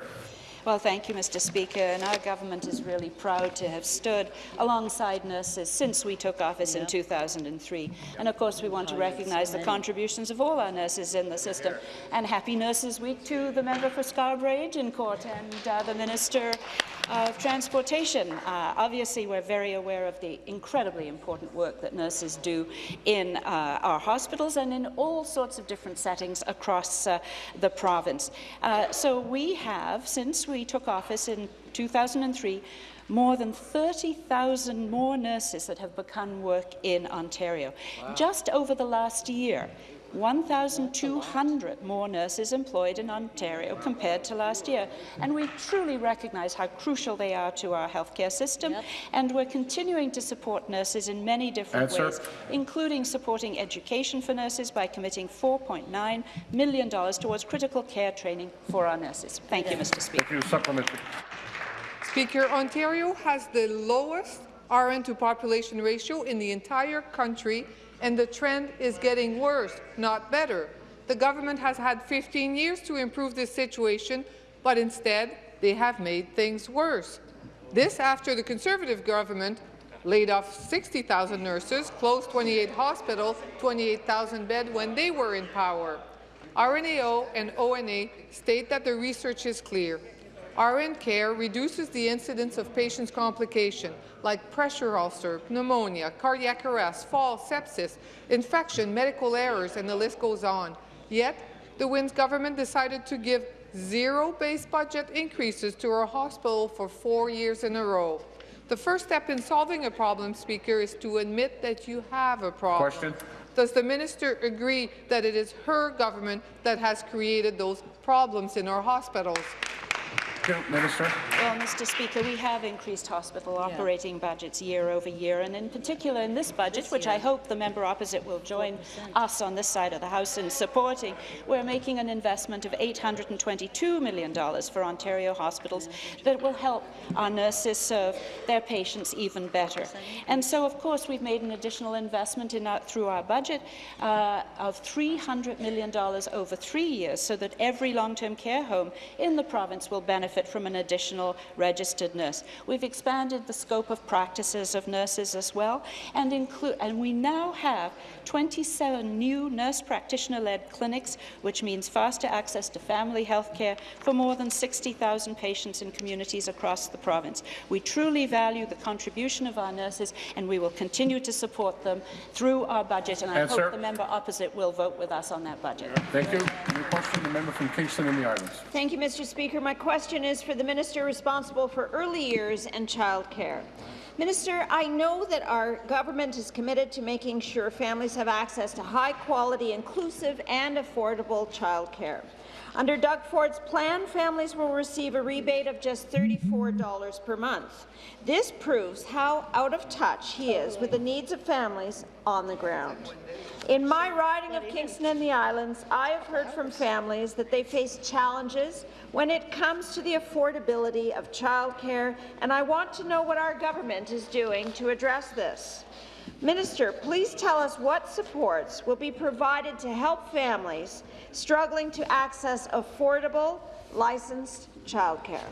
[SPEAKER 6] Well, thank you, Mr. Speaker. And our government is really proud to have stood alongside nurses since we took office in 2003. And of course, we want to recognise the contributions of all our nurses in the system. And happy Nurses Week to the member for Scarborough Agincourt and uh, the Minister of Transportation. Uh, obviously, we're very aware of the incredibly important work that nurses do in uh, our hospitals and in all sorts of different settings across uh, the province. Uh, so we have, since we took office in 2003, more than 30,000 more nurses that have begun work in Ontario. Just over the last year, 1,200 more nurses employed in Ontario compared to last year. And we truly recognise how crucial they are to our healthcare system, and we're continuing to support nurses in many different
[SPEAKER 1] Answer.
[SPEAKER 6] ways, including supporting education for nurses by committing $4.9 million towards critical care training for our nurses. Thank you, Mr. Speaker.
[SPEAKER 1] Thank you. Supplementary.
[SPEAKER 25] Speaker, Ontario has the lowest RN to population ratio in the entire country, and the trend is getting worse, not better. The government has had 15 years to improve this situation, but instead they have made things worse. This after the Conservative government laid off 60,000 nurses, closed 28 hospitals, 28,000 beds when they were in power. RNAO and ONA state that the research is clear. RN care reduces the incidence of patients' complication like pressure ulcer, pneumonia, cardiac arrest, fall, sepsis, infection, medical errors, and the list goes on. Yet, the Wynne's government decided to give zero base budget increases to our hospital for four years in a row. The first step in solving a problem, Speaker, is to admit that you have a problem.
[SPEAKER 1] Question.
[SPEAKER 25] Does the minister agree that it is her government that has created those problems in our hospitals?
[SPEAKER 1] Thank Minister.
[SPEAKER 6] Well, Mr. Speaker, we have increased hospital operating budgets year over year, and in particular in this budget, which I hope the member opposite will join us on this side of the House in supporting, we're making an investment of $822 million for Ontario hospitals that will help our nurses serve their patients even better. And so, of course, we've made an additional investment in our, through our budget uh, of $300 million over three years so that every long-term care home in the province will benefit from an additional registered nurse. We've expanded the scope of practices of nurses as well, and, include, and we now have 27 new nurse practitioner-led clinics, which means faster access to family health care for more than 60,000 patients in communities across the province. We truly value the contribution of our nurses, and we will continue to support them through our budget, and I
[SPEAKER 1] Answer.
[SPEAKER 6] hope the member opposite will vote with us on that budget.
[SPEAKER 1] Thank you. New question, the member from Kingston and the Islands.
[SPEAKER 26] Thank you, Mr. Speaker. My question is for the minister responsible for early years and childcare. Minister, I know that our government is committed to making sure families have access to high-quality, inclusive and affordable childcare. Under Doug Ford's plan, families will receive a rebate of just $34 per month. This proves how out of touch he is with the needs of families on the ground. In my riding of Kingston and the Islands, I have heard from families that they face challenges when it comes to the affordability of childcare, and I want to know what our government is doing to address this. Minister, please tell us what supports will be provided to help families struggling to access affordable, licensed childcare.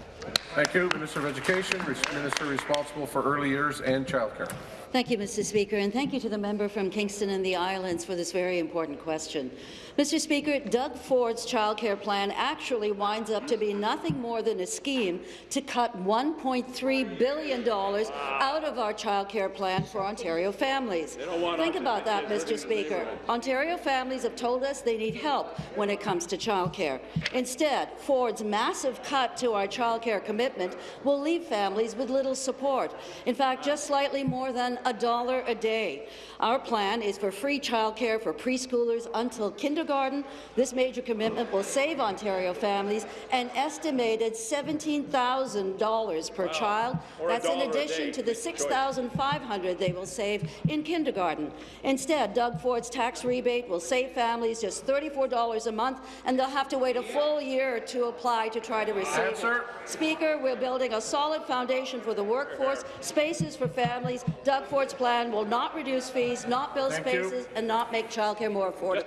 [SPEAKER 1] Thank you. Minister of Education, Minister responsible for early years and childcare.
[SPEAKER 27] Thank you, Mr. Speaker, and thank you to the member from Kingston and the Islands for this very important question. Mr. Speaker, Doug Ford's childcare plan actually winds up to be nothing more than a scheme to cut $1.3 billion out of our childcare plan for Ontario families. Think about that, Mr. Speaker. Ontario families have told us they need help when it comes to childcare. Instead, Ford's massive cut to our childcare commitment will leave families with little support. In fact, just slightly more than a dollar a day. Our plan is for free childcare for preschoolers until kindergarten. This major commitment will save Ontario families an estimated $17,000 per child.
[SPEAKER 28] Or
[SPEAKER 27] That's in addition to the
[SPEAKER 28] Good choice.
[SPEAKER 27] 6500 they will save in kindergarten. Instead, Doug Ford's tax rebate will save families just $34 a month, and they'll have to wait a full year to apply to try to receive
[SPEAKER 1] Answer.
[SPEAKER 27] it. Speaker, we're building a solid foundation for the workforce, spaces for families. Doug Ford's plan will not reduce fees, not build
[SPEAKER 1] Thank you.
[SPEAKER 27] spaces, and not make childcare more affordable.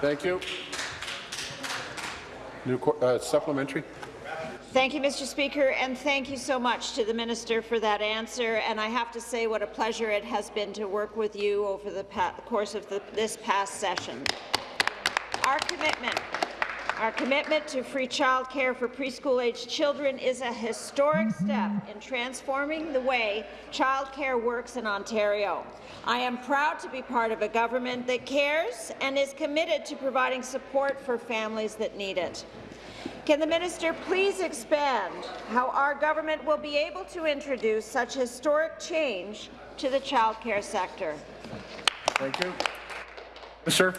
[SPEAKER 1] Thank you. New qu- uh, supplementary.
[SPEAKER 26] Thank you, Mr. Speaker, and thank you so much to the minister for that answer. And I have to say what a pleasure it has been to work with you over the course of the, this past session. Our commitment our commitment to free childcare for preschool-aged children is a historic step in transforming the way childcare works in Ontario. I am proud to be part of a government that cares and is committed to providing support for families that need it. Can the minister please expand how our government will be able to introduce such historic change to the childcare sector?
[SPEAKER 1] Thank you. Sir.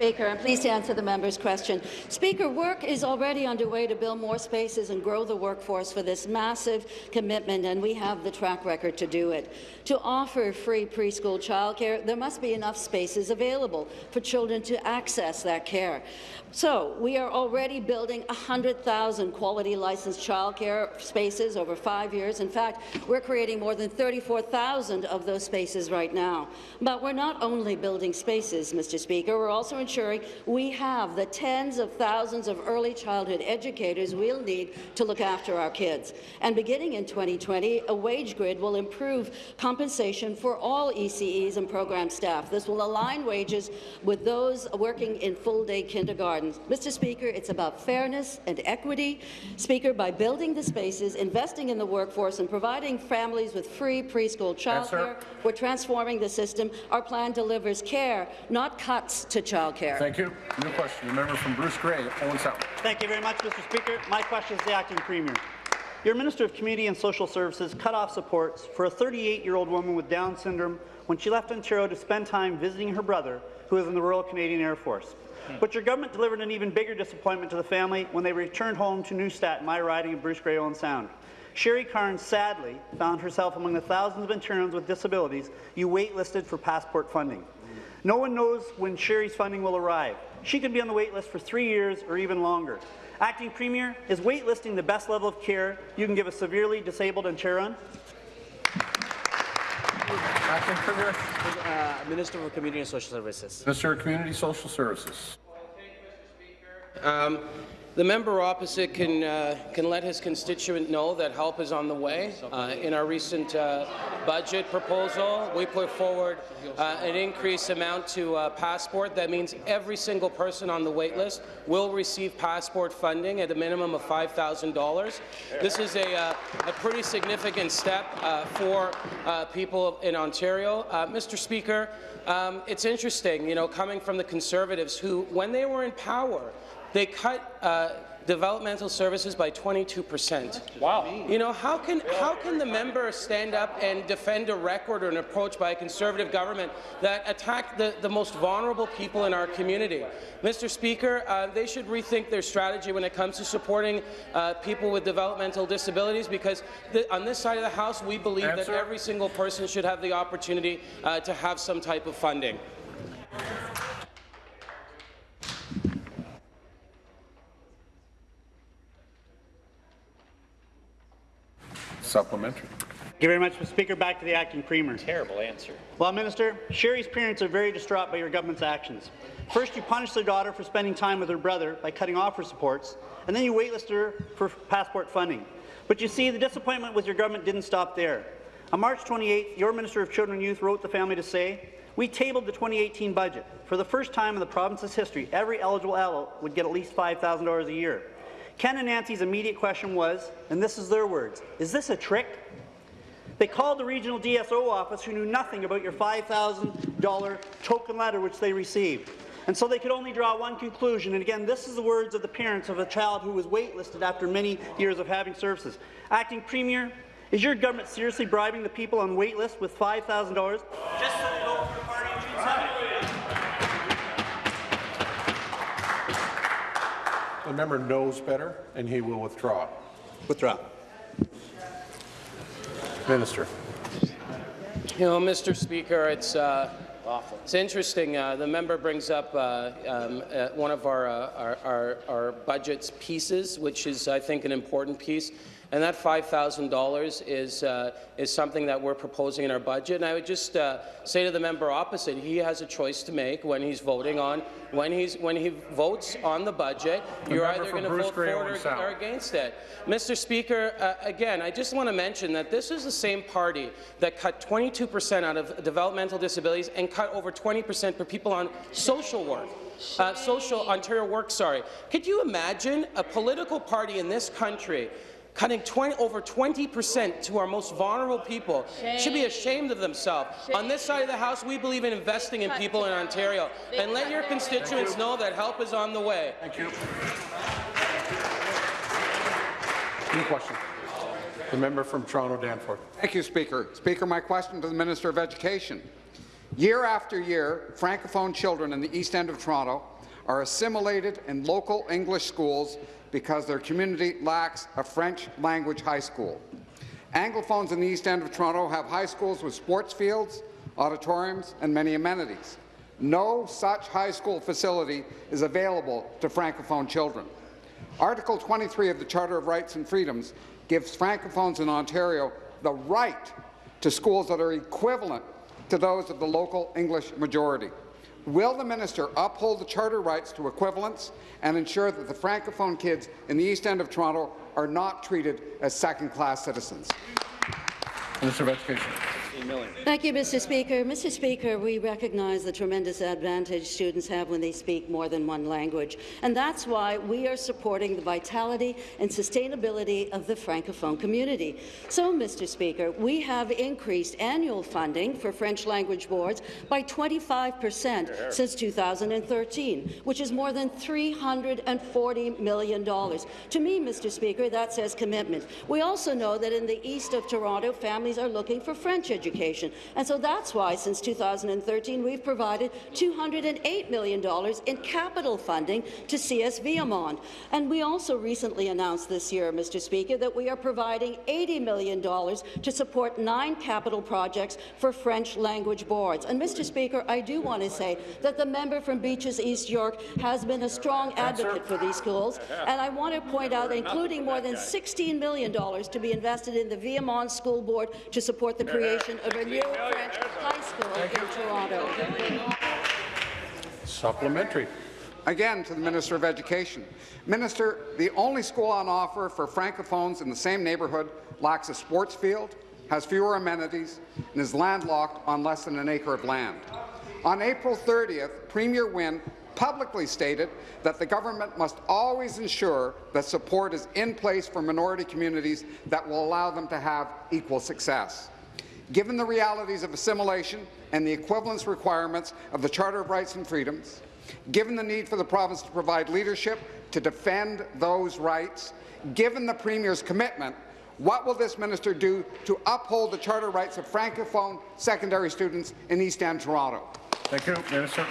[SPEAKER 27] Speaker, I'm pleased to answer the member's question. Speaker, work is already underway to build more spaces and grow the workforce for this massive commitment, and we have the track record to do it. To offer free preschool childcare, there must be enough spaces available for children to access that care. So we are already building 100,000 quality licensed childcare spaces over five years. In fact, we're creating more than 34,000 of those spaces right now. But we're not only building spaces, Mr. Speaker, we're also ensuring we have the tens of thousands of early childhood educators we'll need to look after our kids. And beginning in 2020, a wage grid will improve compensation for all ECEs and program staff. This will align wages with those working in full-day kindergarten gardens. Mr. Speaker, it's about fairness and equity. Speaker, by building the spaces, investing in the workforce and providing families with free preschool childcare, we're transforming the system. Our plan delivers care, not cuts to childcare.
[SPEAKER 1] Thank you. New question. The member from Bruce Grey, Owen Sound.
[SPEAKER 29] Thank you very much, Mr. Speaker. My question is to the acting premier. Your Minister of Community and Social Services cut off supports for a 38-year-old woman with Down syndrome when she left Ontario to spend time visiting her brother, who is in the Royal Canadian Air Force. But your government delivered an even bigger disappointment to the family when they returned home to Neustadt, my riding of Bruce Grey Owen Sound. Sherry Carnes sadly found herself among the thousands of Ontarians with disabilities you waitlisted for passport funding. No one knows when Sherry's funding will arrive. She could be on the wait list for three years or even longer. Acting Premier, is waitlisting the best level of care you can give a severely disabled Ontarian?
[SPEAKER 1] Acting Premier.
[SPEAKER 4] Uh, Minister of Community and Social Services.
[SPEAKER 1] Minister of Community Social Services. Thank you, Mr.
[SPEAKER 14] Um, the member opposite can, uh, can let his constituent know that help is on the way. Uh, in our recent uh, budget proposal, we put forward uh, an increased amount to uh, passport. That means every single person on the wait list will receive passport funding at a minimum of $5,000. This is a, uh, a, pretty significant step for people in Ontario. Mr. Speaker, um, it's interesting, you know, coming from the Conservatives who, when they were in power, they cut uh, developmental services by 22 percent.
[SPEAKER 19] Wow.
[SPEAKER 14] You know, how can, how can the member stand up and defend a record or an approach by a Conservative government that attacked the, the most vulnerable people in our community? Mr. Speaker, uh, they should rethink their strategy when it comes to supporting uh, people with developmental disabilities because the, on this side of the House, we believe Answer. that every single person should have the opportunity uh, to have some type of funding.
[SPEAKER 1] Supplementary.
[SPEAKER 29] Thank you very much, Mr. Speaker. Back to the acting premier.
[SPEAKER 19] Terrible answer.
[SPEAKER 29] Well, Minister, Sherry's parents are very distraught by your government's actions. First, you punished their daughter for spending time with her brother by cutting off her supports, and then you waitlisted her for passport funding. But you see, the disappointment with your government didn't stop there. On March 28th, your Minister of Children and Youth wrote the family to say, we tabled the 2018 budget. For the first time in the province's history, every eligible adult would get at least $5,000 a year. Ken and Nancy's immediate question was, and this is their words, is this a trick? They called the regional DSO office who knew nothing about your $5,000 token letter which they received. And so they could only draw one conclusion. And again, this is the words of the parents of a child who was waitlisted after many years of having services. Acting Premier, is your government seriously bribing the people on waitlist with $5,000 The
[SPEAKER 1] member knows better, and he will withdraw.
[SPEAKER 29] Withdraw.
[SPEAKER 1] Minister.
[SPEAKER 14] You know, Mr. Speaker, it's uh, awful. It's interesting. Uh, the member brings up uh, um, uh, one of our, uh, our, our, our budget's pieces, which is, I think, an important piece. And that $5,000 is, uh, is something that we're proposing in our budget. And I would just uh, say to the member opposite, he has a choice to make when he's voting on, when, he's, when he votes on the budget,
[SPEAKER 1] The
[SPEAKER 14] you're either going to vote
[SPEAKER 1] Grey,
[SPEAKER 14] for it or, or against it. Mr. Speaker, uh, again, I just want to mention that this is the same party that cut 22% out of developmental disabilities and cut over 20% for people on social work. Uh, social Ontario work, sorry. Could you imagine a political party in this country cutting 20, over 20 percent to our most vulnerable people should be ashamed of themselves. On this side of the House, we believe in investing in people in Ontario. And let your constituents know that help is on the way.
[SPEAKER 1] Thank you. New question. The member from Toronto Danforth.
[SPEAKER 7] Thank you, Speaker. Speaker, my question to the Minister of Education. Year after year, Francophone children in the East End of Toronto are assimilated in local English schools because their community lacks a French language high school. Anglophones in the East End of Toronto have high schools with sports fields, auditoriums, and many amenities. No such high school facility is available to Francophone children. Article 23 of the Charter of Rights and Freedoms gives Francophones in Ontario the right to schools that are equivalent to those of the local English majority. Will the minister uphold the charter rights to equivalence and ensure that the Francophone kids in the East End of Toronto are not treated as second-class citizens?
[SPEAKER 1] Minister of Education.
[SPEAKER 27] Thank you, Mr. Speaker. Mr. Speaker, we recognize the tremendous advantage students have when they speak more than one language, and that's why we are supporting the vitality and sustainability of the Francophone community. So, Mr. Speaker, we have increased annual funding for French language boards by 25 percent since 2013, which is more than $340 million. To me, Mr. Speaker, that says commitment. We also know that in the east of Toronto, families are looking for French education. And so that's why, since 2013, we've provided $208 million in capital funding to CS Viamonde. And we also recently announced this year, Mr. Speaker, that we are providing $80 million to support nine capital projects for French language boards. And, Mr. Speaker, I do want to say that the member from Beaches East York has been a strong advocate for these schools, and I want to point out, including more than $16 million to be invested in the Viamonde School Board to support the creation of a new French high school in Toronto.
[SPEAKER 1] Supplementary.
[SPEAKER 7] Again, to the Minister of Education. Minister, the only school on offer for Francophones in the same neighbourhood lacks a sports field, has fewer amenities, and is landlocked on less than an acre of land. On April 30th, Premier Wynne publicly stated that the government must always ensure that support is in place for minority communities that will allow them to have equal success. Given the realities of assimilation and the equivalence requirements of the Charter of Rights and Freedoms, given the need for the province to provide leadership to defend those rights, given the Premier's commitment, what will this minister do to uphold the charter rights of Francophone secondary students in East End, Toronto?
[SPEAKER 1] Thank you, Minister.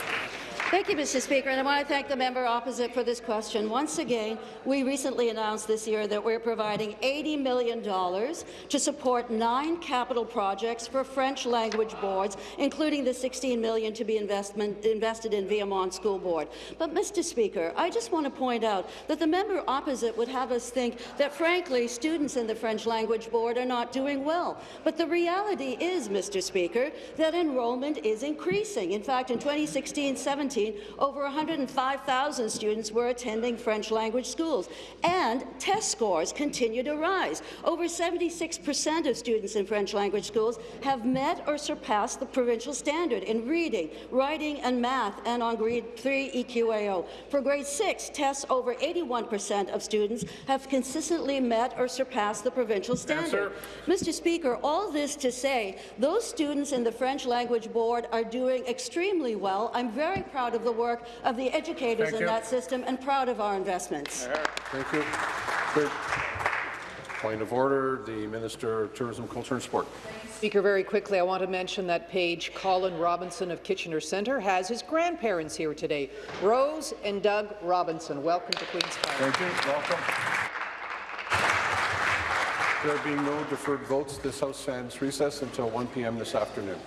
[SPEAKER 27] Thank you, Mr. Speaker, and I want to thank the member opposite for this question. Once again, we recently announced this year that we're providing $80 million to support nine capital projects for French language boards, including the 16 million to be invested in Viamonde School Board. But, Mr. Speaker, I just want to point out that the member opposite would have us think that, frankly, students in the French language board are not doing well. But the reality is, Mr. Speaker, that enrollment is increasing. In fact, in 2016-17, over 105,000 students were attending French language schools, and test scores continue to rise. Over 76 percent of students in French language schools have met or surpassed the provincial standard in reading, writing, and math, and on grade 3 EQAO. For grade 6, tests over 81 percent of students have consistently met or surpassed the provincial standard. Mr. Speaker, all this to say, those students in the French language board are doing extremely well. I'm very proud of the work of the educators
[SPEAKER 1] Thank
[SPEAKER 27] in
[SPEAKER 1] you.
[SPEAKER 27] that system and proud of our investments.
[SPEAKER 1] Thank you. Third point of order, the Minister of Tourism, Culture and Sport.
[SPEAKER 30] Speaker, very quickly, I want to mention that page Colin Robinson of Kitchener Centre has his grandparents here today, Rose and Doug Robinson. Welcome to Queen's Park.
[SPEAKER 1] Thank you. Welcome. There being no deferred votes, this House stands recess until 1 p.m. this afternoon.